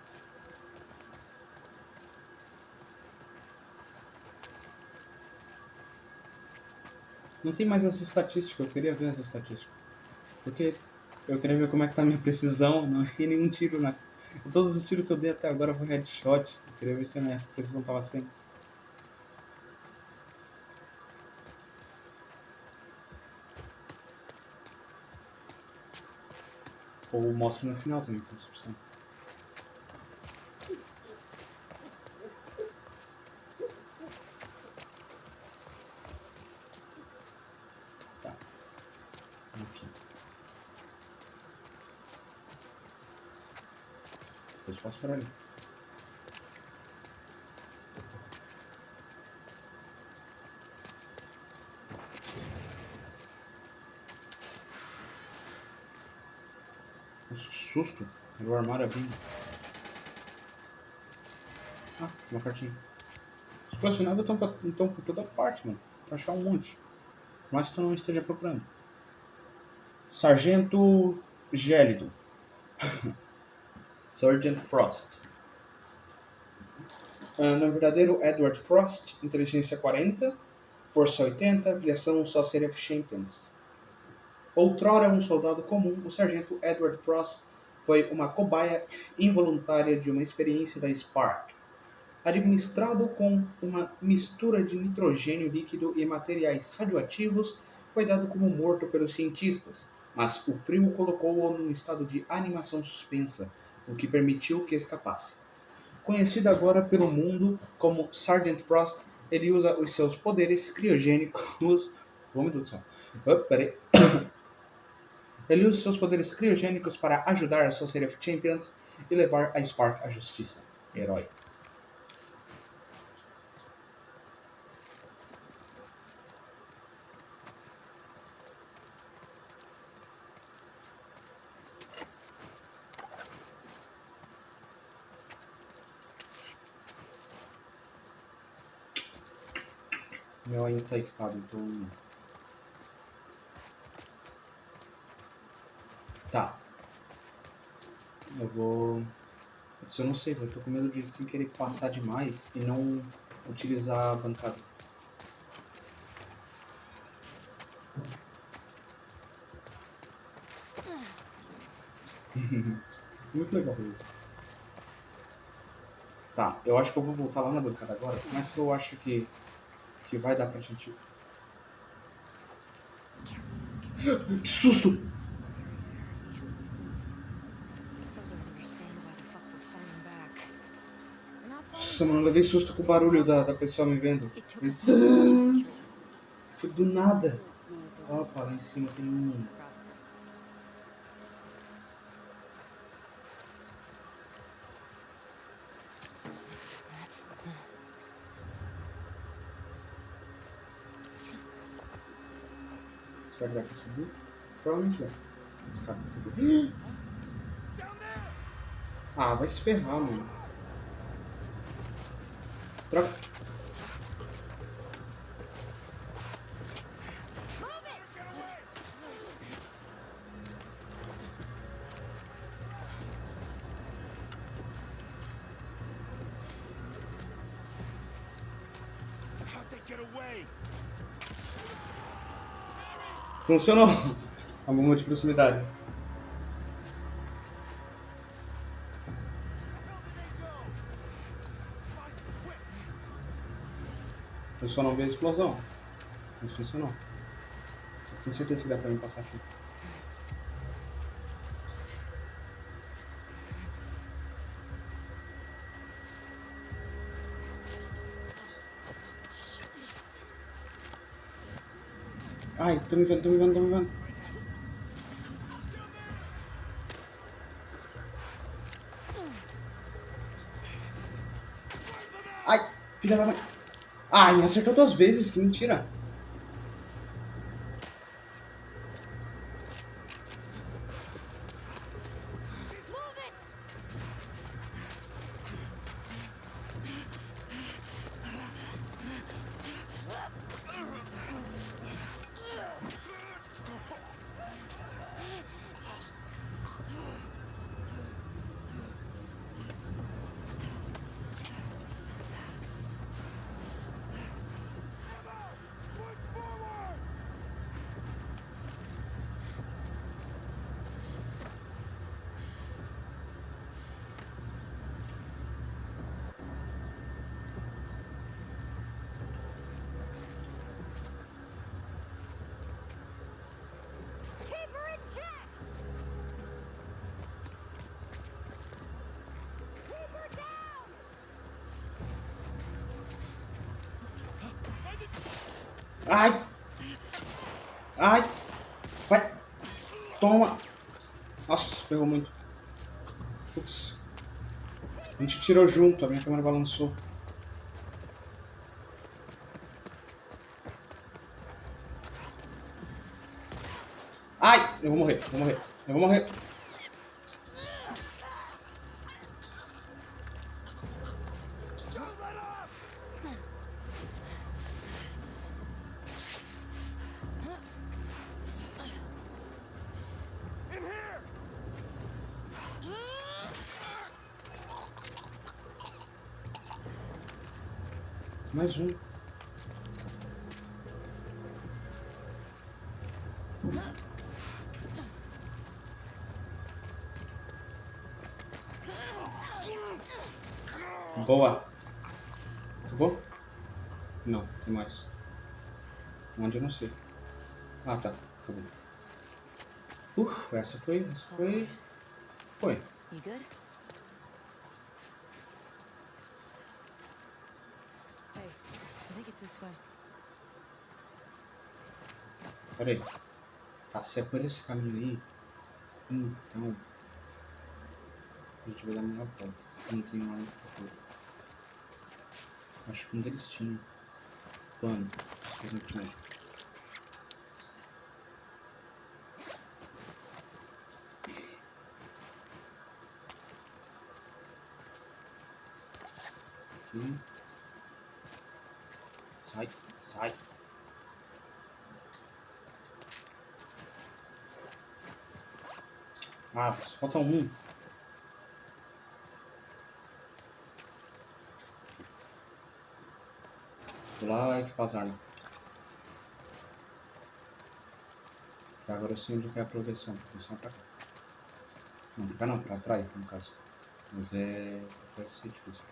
Não tem mais essa estatística, eu queria ver essa estatística. Porque eu queria ver como é que tá a minha precisão, não errei nenhum tiro na. Todos os tiros que eu dei até agora foi headshot. Queria ver se a minha precisão tava 100. Ou mostra no final também, então, se precisar. Tá. Aqui. Depois posso por ali. Nossa, que susto. Era o armário abrindo. Ah, uma cartinha. Os colecionáveis estão, por toda parte, mano. Pra achar um monte. Mas tu não esteja procurando. Sargento Gélido. Sergeant Frost. Ah, no verdadeiro Edward Frost, inteligência 40, força 80, avaliação Sorcery of Champions. Outrora um soldado comum, o sargento Edward Frost foi uma cobaia involuntária de uma experiência da Spark. Administrado com uma mistura de nitrogênio líquido e materiais radioativos, foi dado como morto pelos cientistas, mas o frio o colocou num estado de animação suspensa, o que permitiu que escapasse. Conhecido agora pelo mundo como Sergeant Frost, ele usa os seus poderes criogênicos. Céu. Oh. Ele usa seus poderes criogênicos para ajudar a Society of Champions e levar a Spark à justiça. Herói. Meu aí não tá equipado, então... Eu vou. Isso eu não sei, eu tô com medo de sem querer passar demais e não utilizar a bancada. Muito legal isso. Tá, eu acho que eu vou voltar lá na bancada agora, mas que eu acho que, que vai dar pra gente. Que susto! Nossa, mano, levei susto com o barulho da, da pessoa me vendo. Foi do nada. Opa, lá em cima tem um. Será que dá pra subir? Provavelmente dá. Escada subir. Ah, vai se ferrar, mano. Troca. Funcionou. A bomba de proximidade. Eu só não vi a explosão. Mas funcionou. Eu tenho certeza que dá pra mim passar aqui. Ai, tô me vendo, tô me vendo, tô me vendo. Ai, filha da mãe. Ai, me acertou duas vezes, que mentira. Ai! Ai! Vai! Toma! Nossa, ferrou muito. Putz. A gente tirou junto, a minha câmera balançou. Ai! Eu vou morrer, eu vou morrer, eu vou morrer. Foi. Essa foi. Foi.
You good? Hey, I think it's this way.
Pera aí. Tá, se é por esse caminho aí, então. A gente vai dar a meia volta. Não tem uma no futuro. Acho que um deles tinha. Plano. Se não tinha. Aqui. Sai, sai. Ah, falta um. Lá equipar as armas. Agora eu sei onde que é a progressão. Progressão é pra cá. Não, pra cá não, pra trás, no caso. Mas é. Vai ser difícil.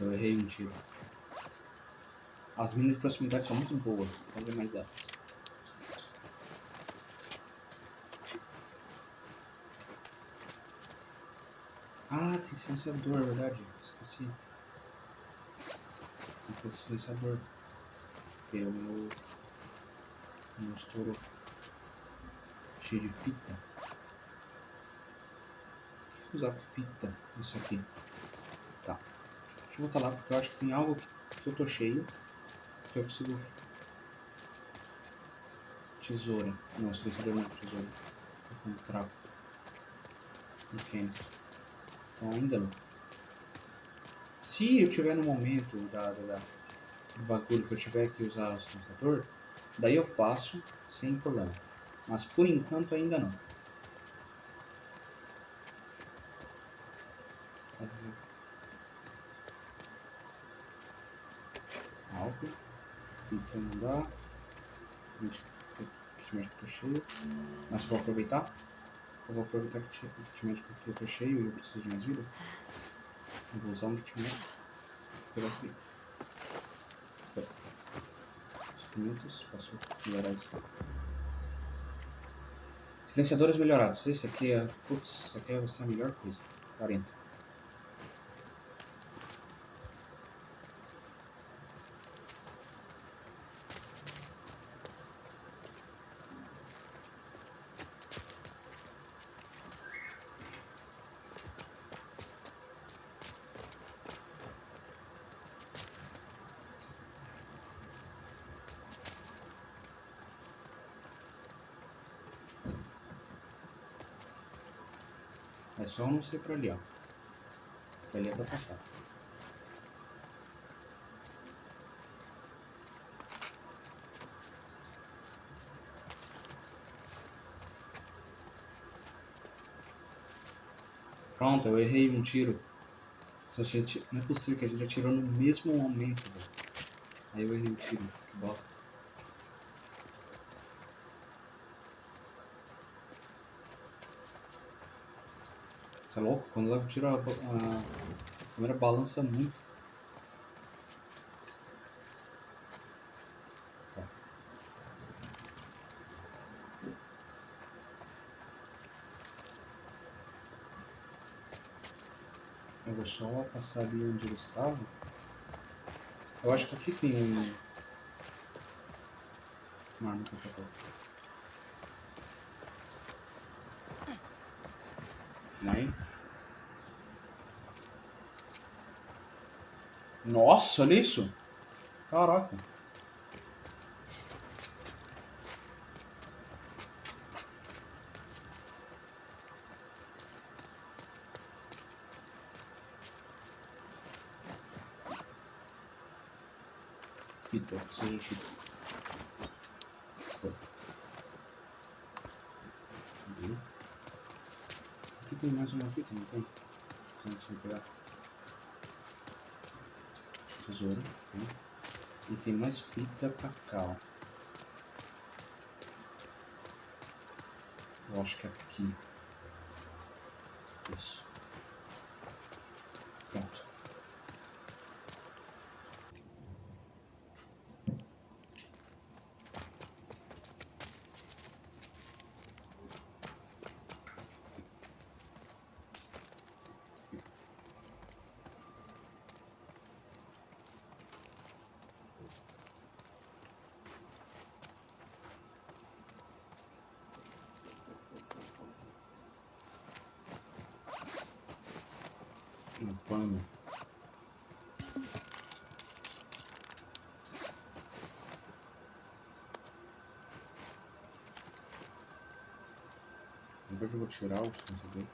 Aqui. Pronto, eu errei um tiro. As minas de proximidade são muito boas. Vamos ver mais delas. Ah, tem silenciador, é verdade. Esqueci. Tem que fazer silenciador. Porque o meu. O meu estouro cheio de fita. Por que usar fita nisso aqui? Tá. Deixa eu voltar lá porque eu acho que tem algo que eu tô cheio. Que eu consigo. Tesoura. Não, silenciador não, tesoura. Tô com um trapo. Canister. Então ainda não. Se eu tiver no momento da, da, da- do bagulho que eu tiver que usar o silenciador, daí eu faço sem problema. Mas por enquanto ainda não. Álcool. Kit médico tá cheio. Mas vou aproveitar. Eu vou aproveitar que o kit aqui eu tô cheio e eu preciso de mais vida. Eu vou usar um kit médico. Pegar esse aqui. Instrumentos. Posso melhorar isso. Silenciadores melhorados. Esse aqui é. Putz, aqui ser a melhor coisa. 40. É só não ser pra ali, ó. Pra ali é pra passar. Pronto, eu errei um tiro. Só ti- Não é possível que a gente atirou no mesmo momento, velho. Aí eu errei o tiro. Que bosta. Você é louco? Quando leva tiro, a, a câmera balança muito. Tá. Eu vou só passar ali onde ele estava. Eu acho que aqui tem um. Uma arma que eu tô colocando. Aí. Nossa, olha isso! Caraca! Fita, preciso de fita. Aqui tem mais uma fita, não tem? Não sei pegar. Tesouro. né? E tem mais fita pra cá, ó. Eu acho que é aqui. Isso. Pronto. Um pano. Verdade, eu vou tirar os eu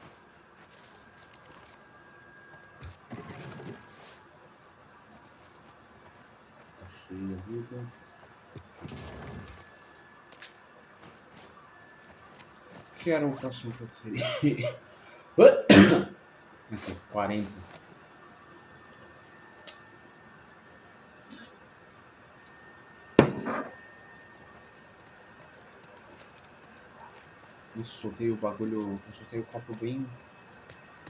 Tá cheia a vida. Que era o próximo que eu queria? Aqui, 40. Eu soltei o bagulho. Eu soltei o copo bem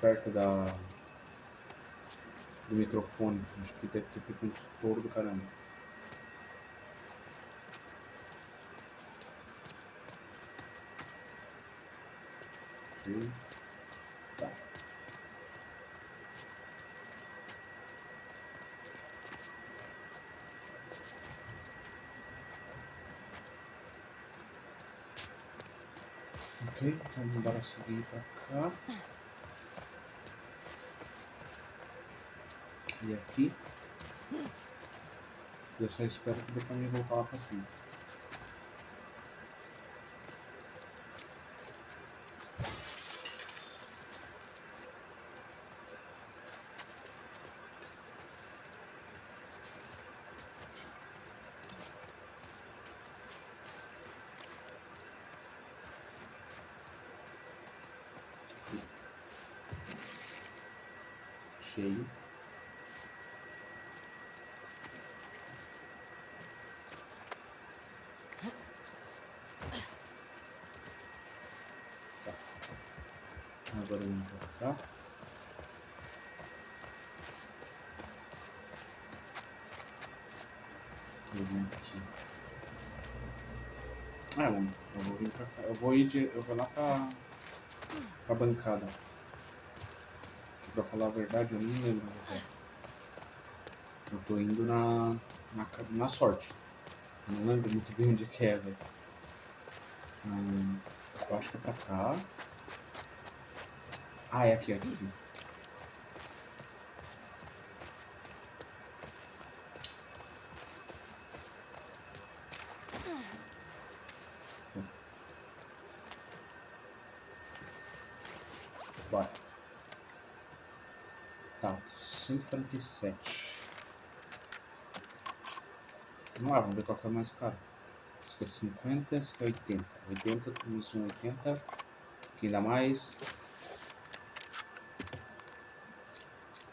perto da. do microfone. Acho que deve ter feito um estouro do caramba. Ok. Tá. Ok, então bora seguir pra cá. E aqui. Eu só espero que dê pra mim voltar lá pra cima. Cheio. Tá. Agora eu vou pra cá. Eu vou aqui. Ah, eu, eu vou vir pra cá. Eu vou ir de. Eu vou lá pra. pra bancada. Pra falar a verdade, eu nem lembro eu tô. Indo na. na, na sorte. Eu não lembro muito bem onde que é, velho. Hum, eu acho que é pra cá. Ah, é aqui, é aqui. Bora. Tá, 147. Vamos lá, vamos ver qual que é mais caro. Aqui é 50, esse aqui é 80. 80, temos um 80. Aqui ainda mais.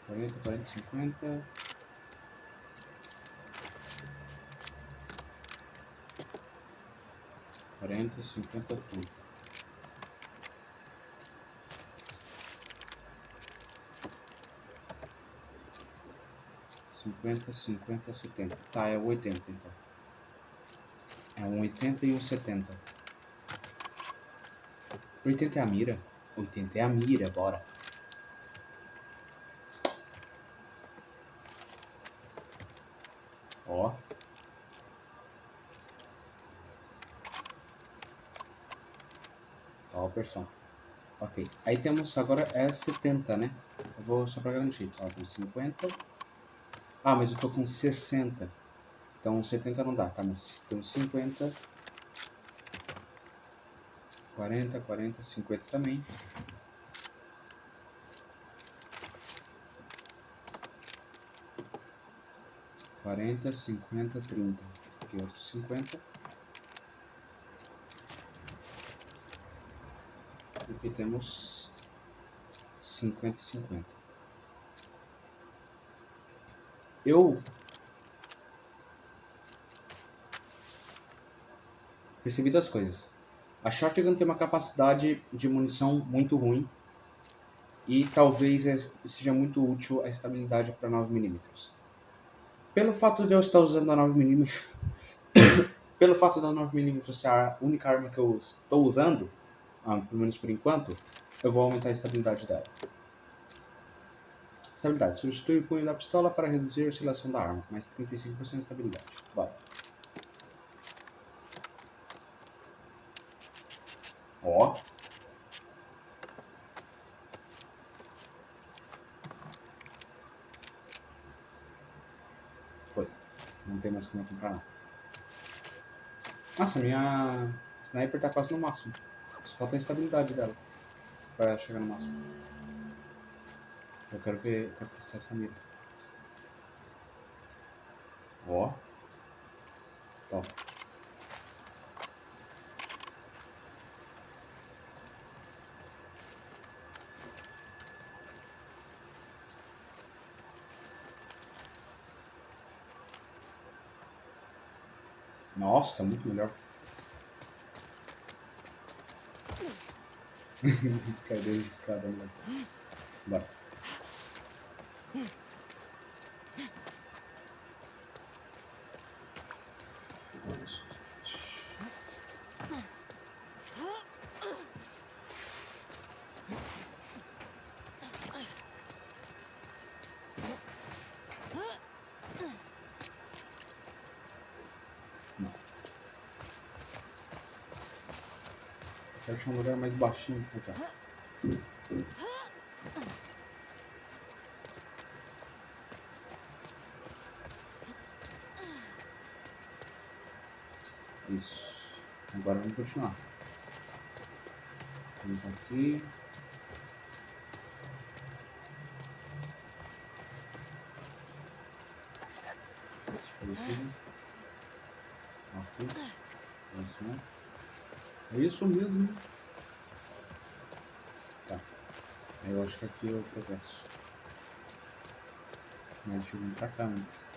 40, 40, 50. Quarenta, cinquenta, trinta. Cinquenta, cinquenta, setenta. Tá, é o oitenta então. É um oitenta e um setenta. Oitenta é a mira? Oitenta é a mira, bora. Ó. Ó versão. Ok. Aí temos agora é 70, né? Eu vou só pra garantir. Ó, tem 50. Ah, mas eu tô com 60. Então 70 não dá, tá? Mas temos 50. 40, 40, 50 também. Quarenta, cinquenta, trinta. Aqui outros cinquenta. Aqui temos cinquenta e cinquenta. Eu percebi duas coisas. A Shotgun tem uma capacidade de munição muito ruim e talvez seja muito útil a estabilidade para 9mm. Pelo fato de eu estar usando a 9mm, pelo fato da 9mm ser a única arma que eu estou usando, ah, pelo menos por enquanto, eu vou aumentar a estabilidade dela. Estabilidade. Substitui o punho da pistola para reduzir a oscilação da arma, mais 35% de estabilidade. Bora. Ó. Foi. Não tem mais como comprar não. Nossa, minha sniper tá quase no máximo. Só falta a estabilidade dela. Pra chegar no máximo. Eu quero ver, eu quero testar essa mira. Ó. Top. Nossa, tá muito melhor. Cadê a escada, moleque? Bora. Quero achar um lugar mais baixinho pra cá. Vamos continuar. Vamos aqui. Aqui. Próximo. É isso mesmo. Tá. Eu acho que aqui o progresso. Mas deixa eu vir pra cá antes.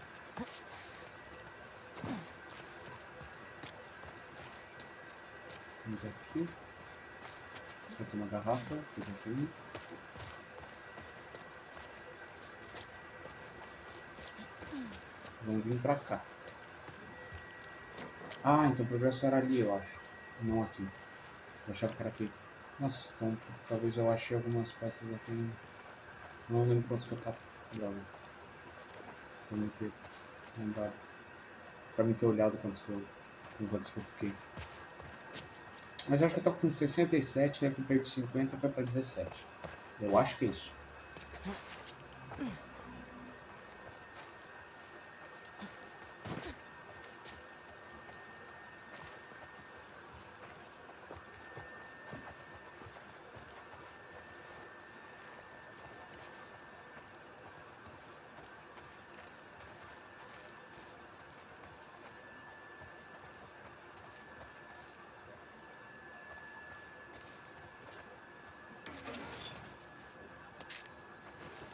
Aqui. Só tem uma garrafa, que já tem. Vamos vir pra cá. Ah, então o progresso era ali, eu acho. Não aqui. Eu achava que era aqui. Nossa, então talvez eu ache algumas peças aqui. Não lembro quantos que eu tava. Droga. Pra me ter lembrado. Pra me ter olhado quantos que eu. Quantos que eu fiquei. Mas eu acho que eu tava com 67, né? Com perdi 50 foi pra 17. Eu acho que é isso.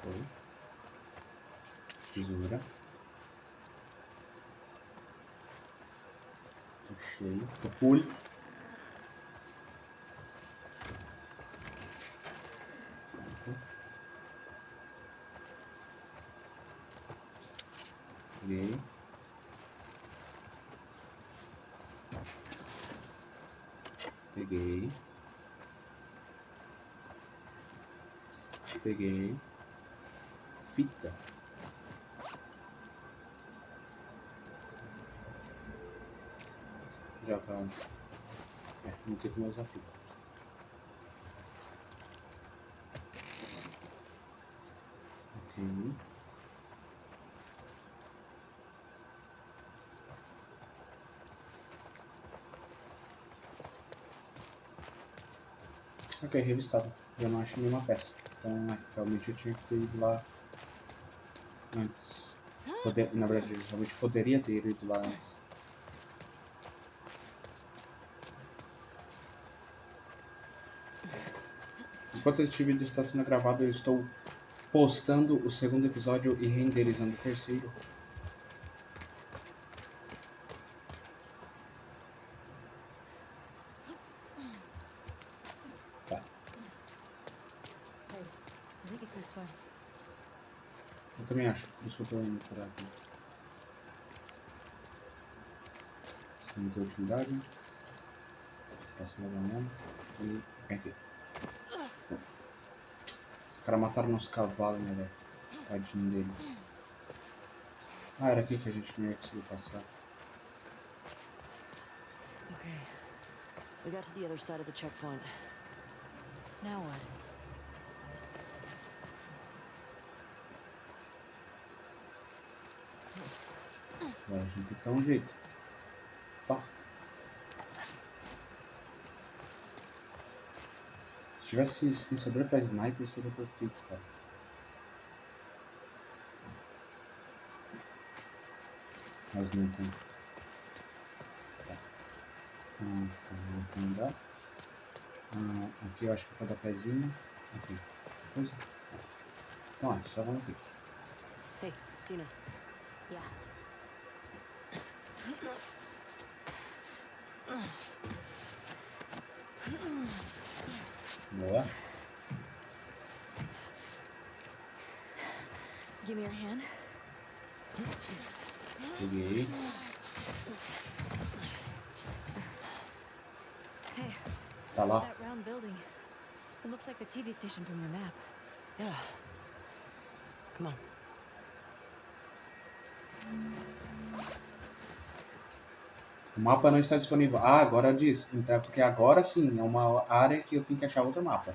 Foi. Tesoura. Tô cheio. Tô full. Pronto. Peguei. Peguei. Peguei. Fita. Já tá. É, não tem como usar fita. Ok. Ok, revistado. Já não acho nenhuma peça. Então, realmente eu tinha que ter ido lá antes. Poder, na verdade, eu realmente poderia ter ido lá antes. Enquanto este vídeo está sendo gravado, eu estou postando o segundo episódio e renderizando o terceiro. Tá.
Hey, I think it's this way.
Eu também utilidade. Posso levar mesmo. E. Enfim. Os caras mataram nosso cavalo, né, velho? Tadinho dele. Ah, era aqui que a gente não ia conseguir passar.
Okay. We got to the other side of the checkpoint.
Now what?
Agora a gente tem que dar um jeito. Só. tivesse silenciador pra sniper seria perfeito, cara. Mas não tem. Tá. Ah, tá, não tem dá. Ah, aqui eu acho que é pra dar pezinho. Aqui. Coisa. Então, ó, só vamos aqui.
Hey, Dina.
Yeah.
Boa.
Give me your hand.
Peguei.
Hey,
Tá
that round building. It looks like the TV station from your map.
Yeah. Come on.
Mapa não está disponível. Ah, agora diz. Então, é porque agora sim é uma área que eu tenho que achar outro mapa.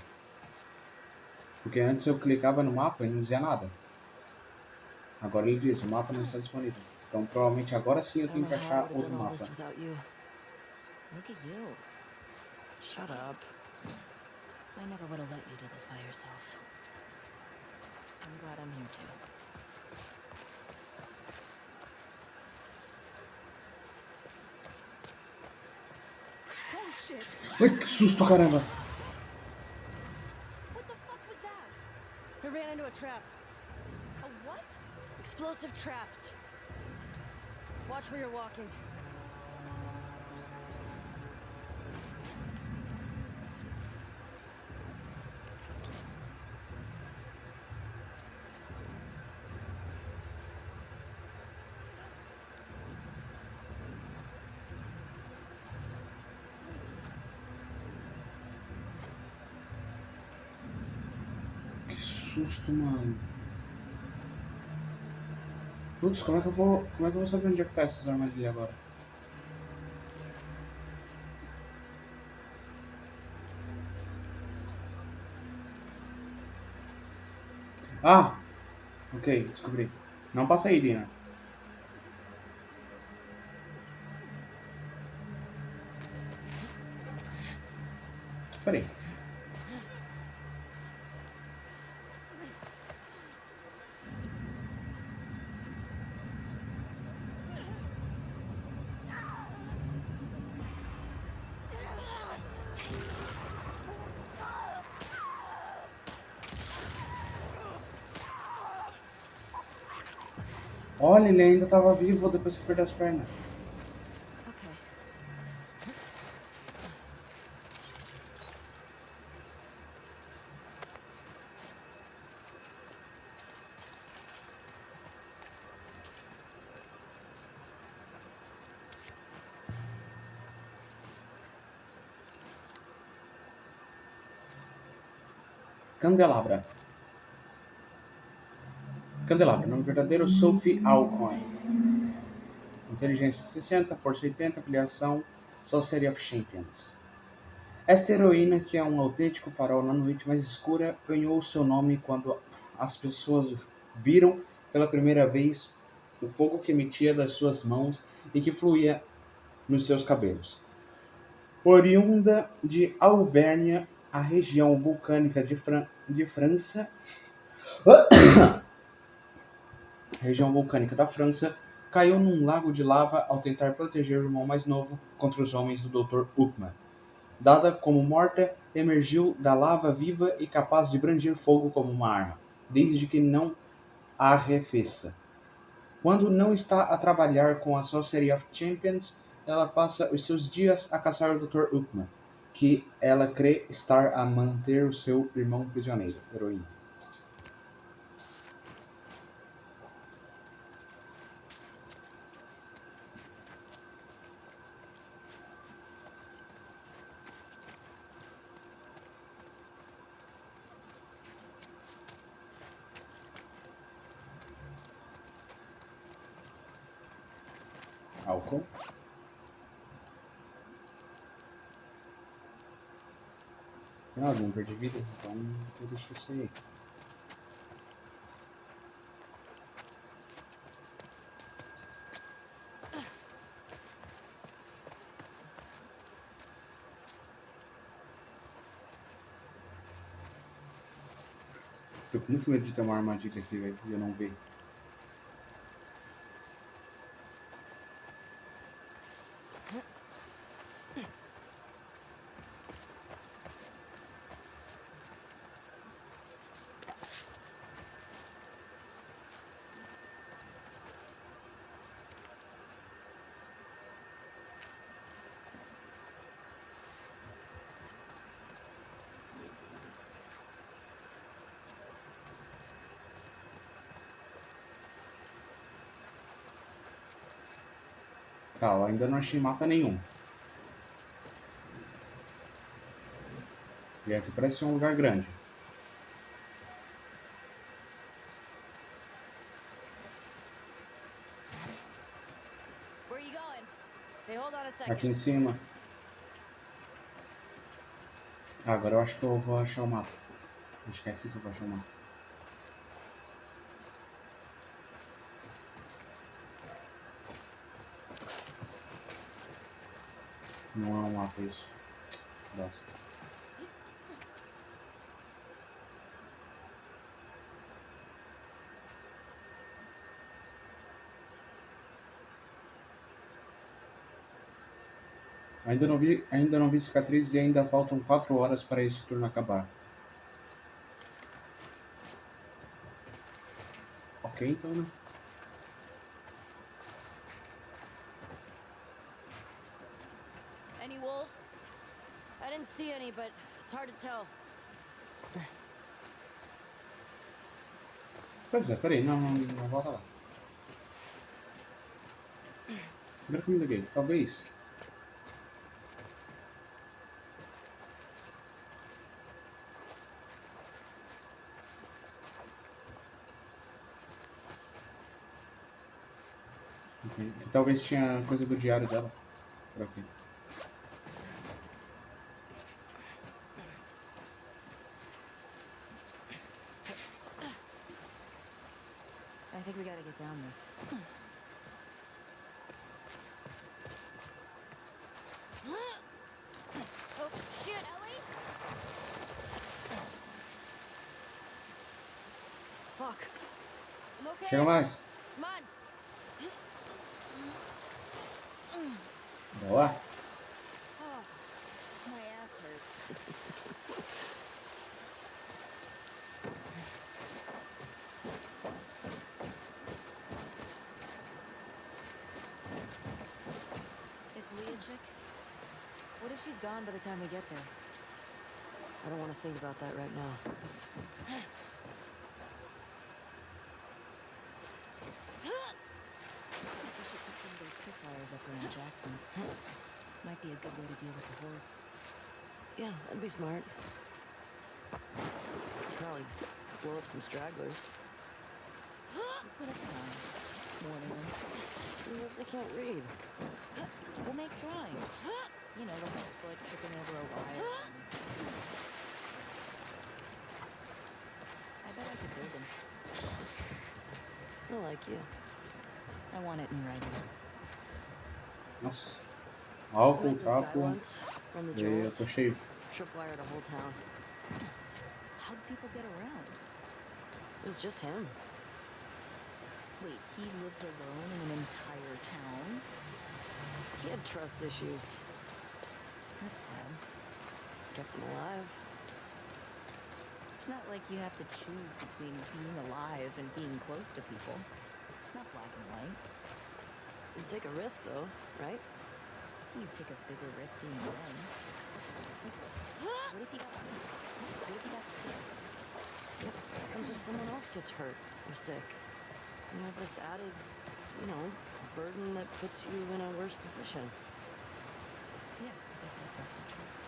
Porque antes eu clicava no mapa e não dizia nada. Agora ele diz, o mapa não está disponível. Então provavelmente agora sim eu tenho
don't
que achar outro mapa.
this without you.
Look at you.
Shut up.
I never would have let you do this by yourself. I'm glad I'm here too.
Ai, que susto, caramba!
What the fuck was that?
I ran into a trap.
A what?
Explosive traps. Watch where you're walking.
Susto, mano. Putz, como é que eu vou. Como é que eu vou saber onde é que tá essas armadilhas agora? Ah! Ok, descobri. Não passa aí, Dina. Peraí. Olha, ele ainda tava vivo depois que perdeu as pernas. Candelabra. Candelabra, nome verdadeiro Sophie Alcoin. Inteligência 60, força 80, filiação Society of Champions. Esta heroína, que é um autêntico farol na noite mais escura, ganhou seu nome quando as pessoas viram pela primeira vez o fogo que emitia das suas mãos e que fluía nos seus cabelos. Oriunda de Alvernia, a região vulcânica de, Fran de França, região vulcânica da França, caiu num lago de lava ao tentar proteger o irmão mais novo contra os homens do Dr. Uckman. Dada como morta, emergiu da lava viva e capaz de brandir fogo como uma arma, desde que não a arrefeça. Quando não está a trabalhar com a Society of Champions, ela passa os seus dias a caçar o Dr. Uckman, que ela crê estar a manter o seu irmão prisioneiro. Heroína. de vida, então eu deixo isso aí. Tô com muito medo de ter uma armadilha aqui, velho, e eu não ver. Tá, eu ainda não achei mapa nenhum. E aqui parece ser um lugar grande. Aqui em cima. Ah, agora eu acho que eu vou achar o mapa. Acho que é aqui que eu vou achar o mapa. Não é um isso. Bosta. Ainda não vi, ainda não vi cicatriz e ainda faltam 4 horas para esse turno acabar. Ok, então, né?
Any wolves? I didn't see any, but it's hard to tell.
Pois é, peraí, não, não, não volta lá. Primeira comida dele, talvez. Talvez tinha coisa do diário dela. Por aqui.
I'm okay.
Chega mais.
Come on.
Boa.
Oh, my ass hurts. Is Leah chick? What if she's gone by the time we get there?
I don't want to think about that right now.
We should put some of those around Jackson. Might be a good way to deal with the hordes.
Yeah, that'd be smart. Probably blow up some stragglers.
Put up. Warning them.
Even if they can't read.
We'll make drawings. You know, like a foot tripping over a wire. I bet I could build them.
I like you.
I want it in writing.
Nossa. Álcool,
Met this guy
capo.
once from
E eu tô cheio.
Tripwired a whole town.
How'd people get around?
It was just him.
Wait, he lived alone in an entire town?
He had trust issues.
That's sad.
Kept him alive.
It's not like you have to choose between being alive and being close to people. It's not black and white.
You take a risk, though, right?
You take a bigger risk being alone. What if you got What if you got sick?
What happens if someone else gets hurt or sick? You have this added, you know, burden that puts you in a worse position.
Yeah, I guess that's also true.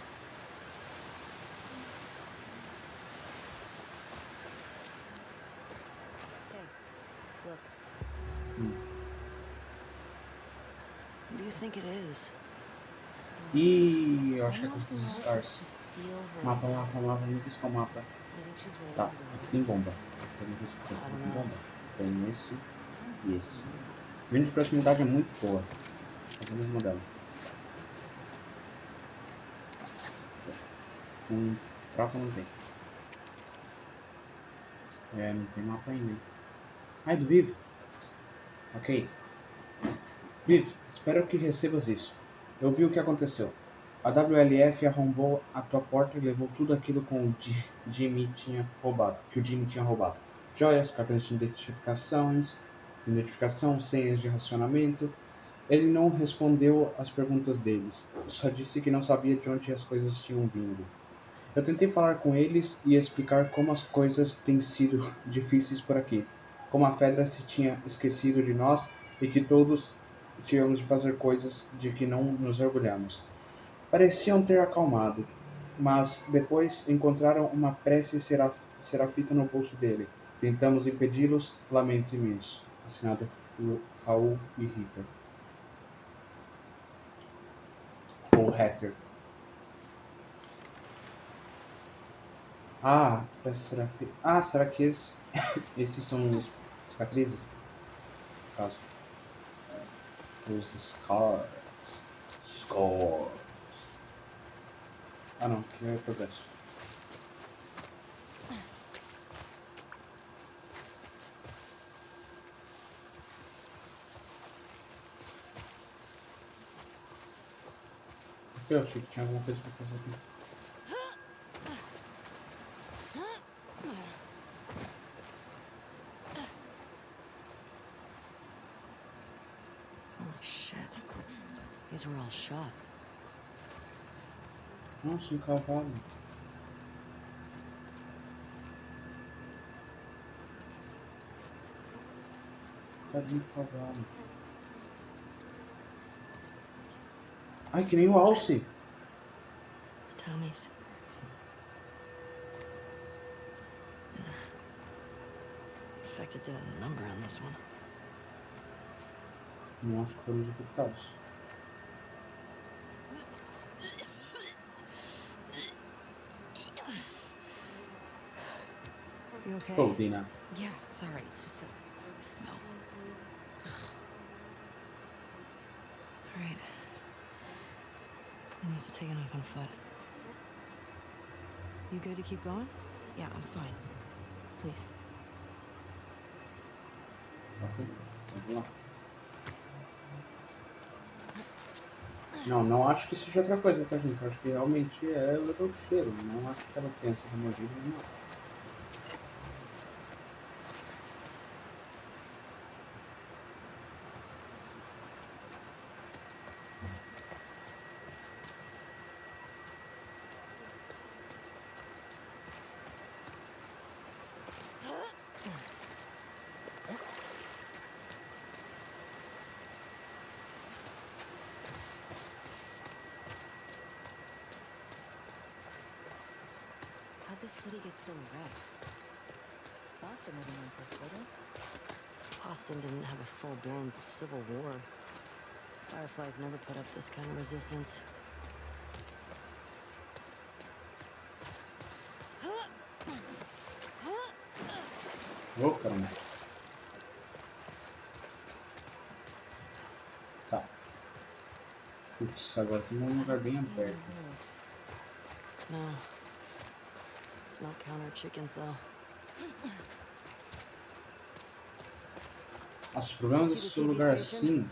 Ih, eu acho que é com os
her
Mapa, mapa, mapa. Diz qual mapa. Tá, aqui tem bomba. Tem bomba. Tem esse e esse. Linha de proximidade é muito boa. É mesmo modelo. Com troca não tem. É, não tem mapa ainda. Ai, do Viv. Ok. Viv, espero que recebas isso. Eu vi o que aconteceu. A WLF arrombou a tua porta e levou tudo aquilo com o Ji- Jimmy tinha roubado, que o Jimmy tinha roubado. Joias, cartões de identificações, identificação, senhas de racionamento. Ele não respondeu às perguntas deles. Só disse que não sabia de onde as coisas tinham vindo. Eu tentei falar com eles e explicar como as coisas têm sido difíceis por aqui. Como a Fedra se tinha esquecido de nós e que todos tínhamos de fazer coisas de que não nos orgulhamos. Pareciam ter acalmado, mas depois encontraram uma prece seraf serafita no bolso dele. Tentamos impedi-los, lamento imenso. Assinado por Raul e Rita. Ou Hatter. Ah, prece serafita. Ah, será que esses, esses são os cicatrizes? No caso. Os scars. Scars. Ah não, que é progresso. Eu achei que tinha alguma coisa pra fazer aqui.
Holy shit. Shot.
Nossa, um cavalo. Tadinho do cavalo. Ai, que nem o Alce.
It's Tommy's. Ugh. Infected did a number on this one.
Não acho que foram os infectados.
Okay?
Pô, Dina.
Yeah, sorry, it's just the smell.
All right. I must have taken off on foot. You good to keep going?
Yeah, I'm fine. Please.
Ok, vamos lá. Não, não acho que seja outra coisa, tá, gente? Acho que realmente é o cheiro. Não acho que ela tenha sido mordida, não.
Have
a full-blown civil war. Fireflies never put up this kind of resistance.
Ô, caramba. Tá. Putz, agora tem um lugar bem aberto.
Wolves.
No. It's not counter chickens, though.
Nossa, o problema desse lugar assim.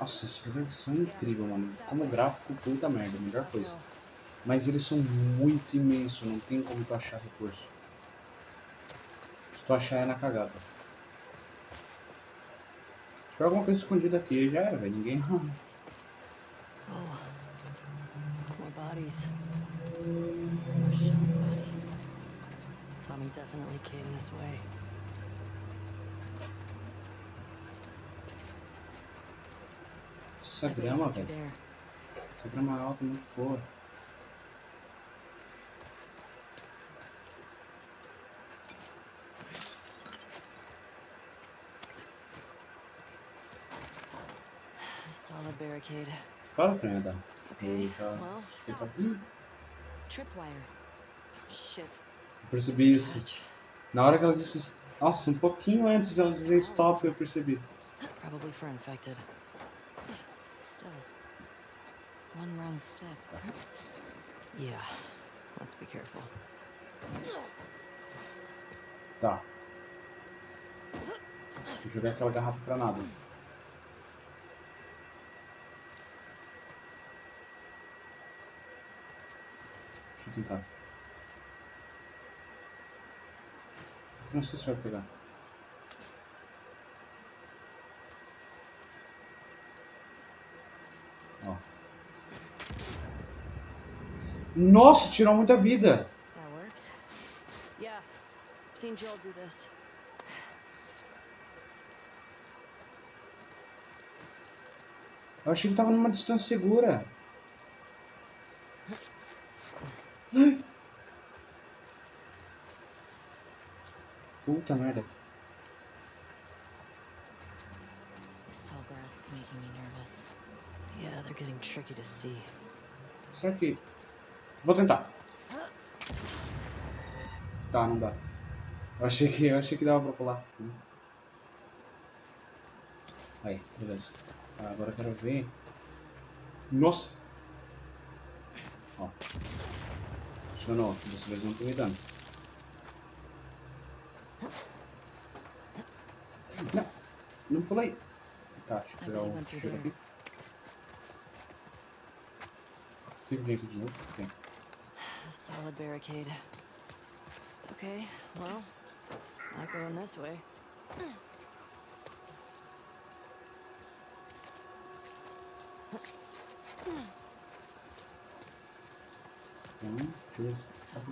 Nossa, esses lugares são incríveis, mano. Como gráfico, puta merda, melhor coisa. Mas eles são muito imensos, não tem como tu achar recurso. Se tu achar é na cagada. Se tiver alguma coisa escondida aqui, já era, velho. Ninguém.
Oh. More bodies. More shot bodies. Tommy definitely came this way.
Essa grama, velho. Essa grama alta é muito boa.
Solid barricade.
Fala pra mim, Adam. Eu já.
well,
Tripwire. Shit.
Eu percebi isso. Na hora que ela disse. Nossa, um pouquinho antes dela dizer stop, eu percebi.
Probably for infected.
One wrong step.
Yeah, let's be careful.
Tá. Eu joguei aquela garrafa pra nada. Deixa eu tentar. Não sei se vai pegar. Nossa, tirou muita vida. Eu achei que tava numa distância segura. Puta merda. Será que. Vou tentar. Tá, não dá. Eu achei que, eu achei que dava pra pular. Aí, beleza. Tá, agora eu quero ver. Nossa! Ó. Funcionou. Dessa vez não tô me dando. Não! Não pulei! Tá, deixa eu pegar o cheiro aqui. Tem alguém aqui de novo? Tem.
Solid barricade. Okay, well, not going this way.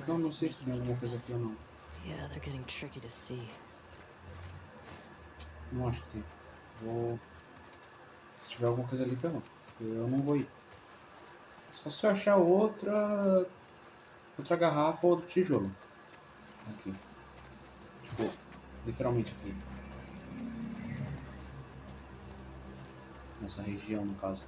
Não
grass
sei se tem alguma coisa aqui ou não.
Yeah, they're getting tricky to see.
Não acho que tem. Vou. Se tiver alguma coisa ali. Porque Eu não vou ir. Só se eu achar outra. Outra garrafa ou outro tijolo. Aqui. Tipo, literalmente aqui. Nessa região, no caso.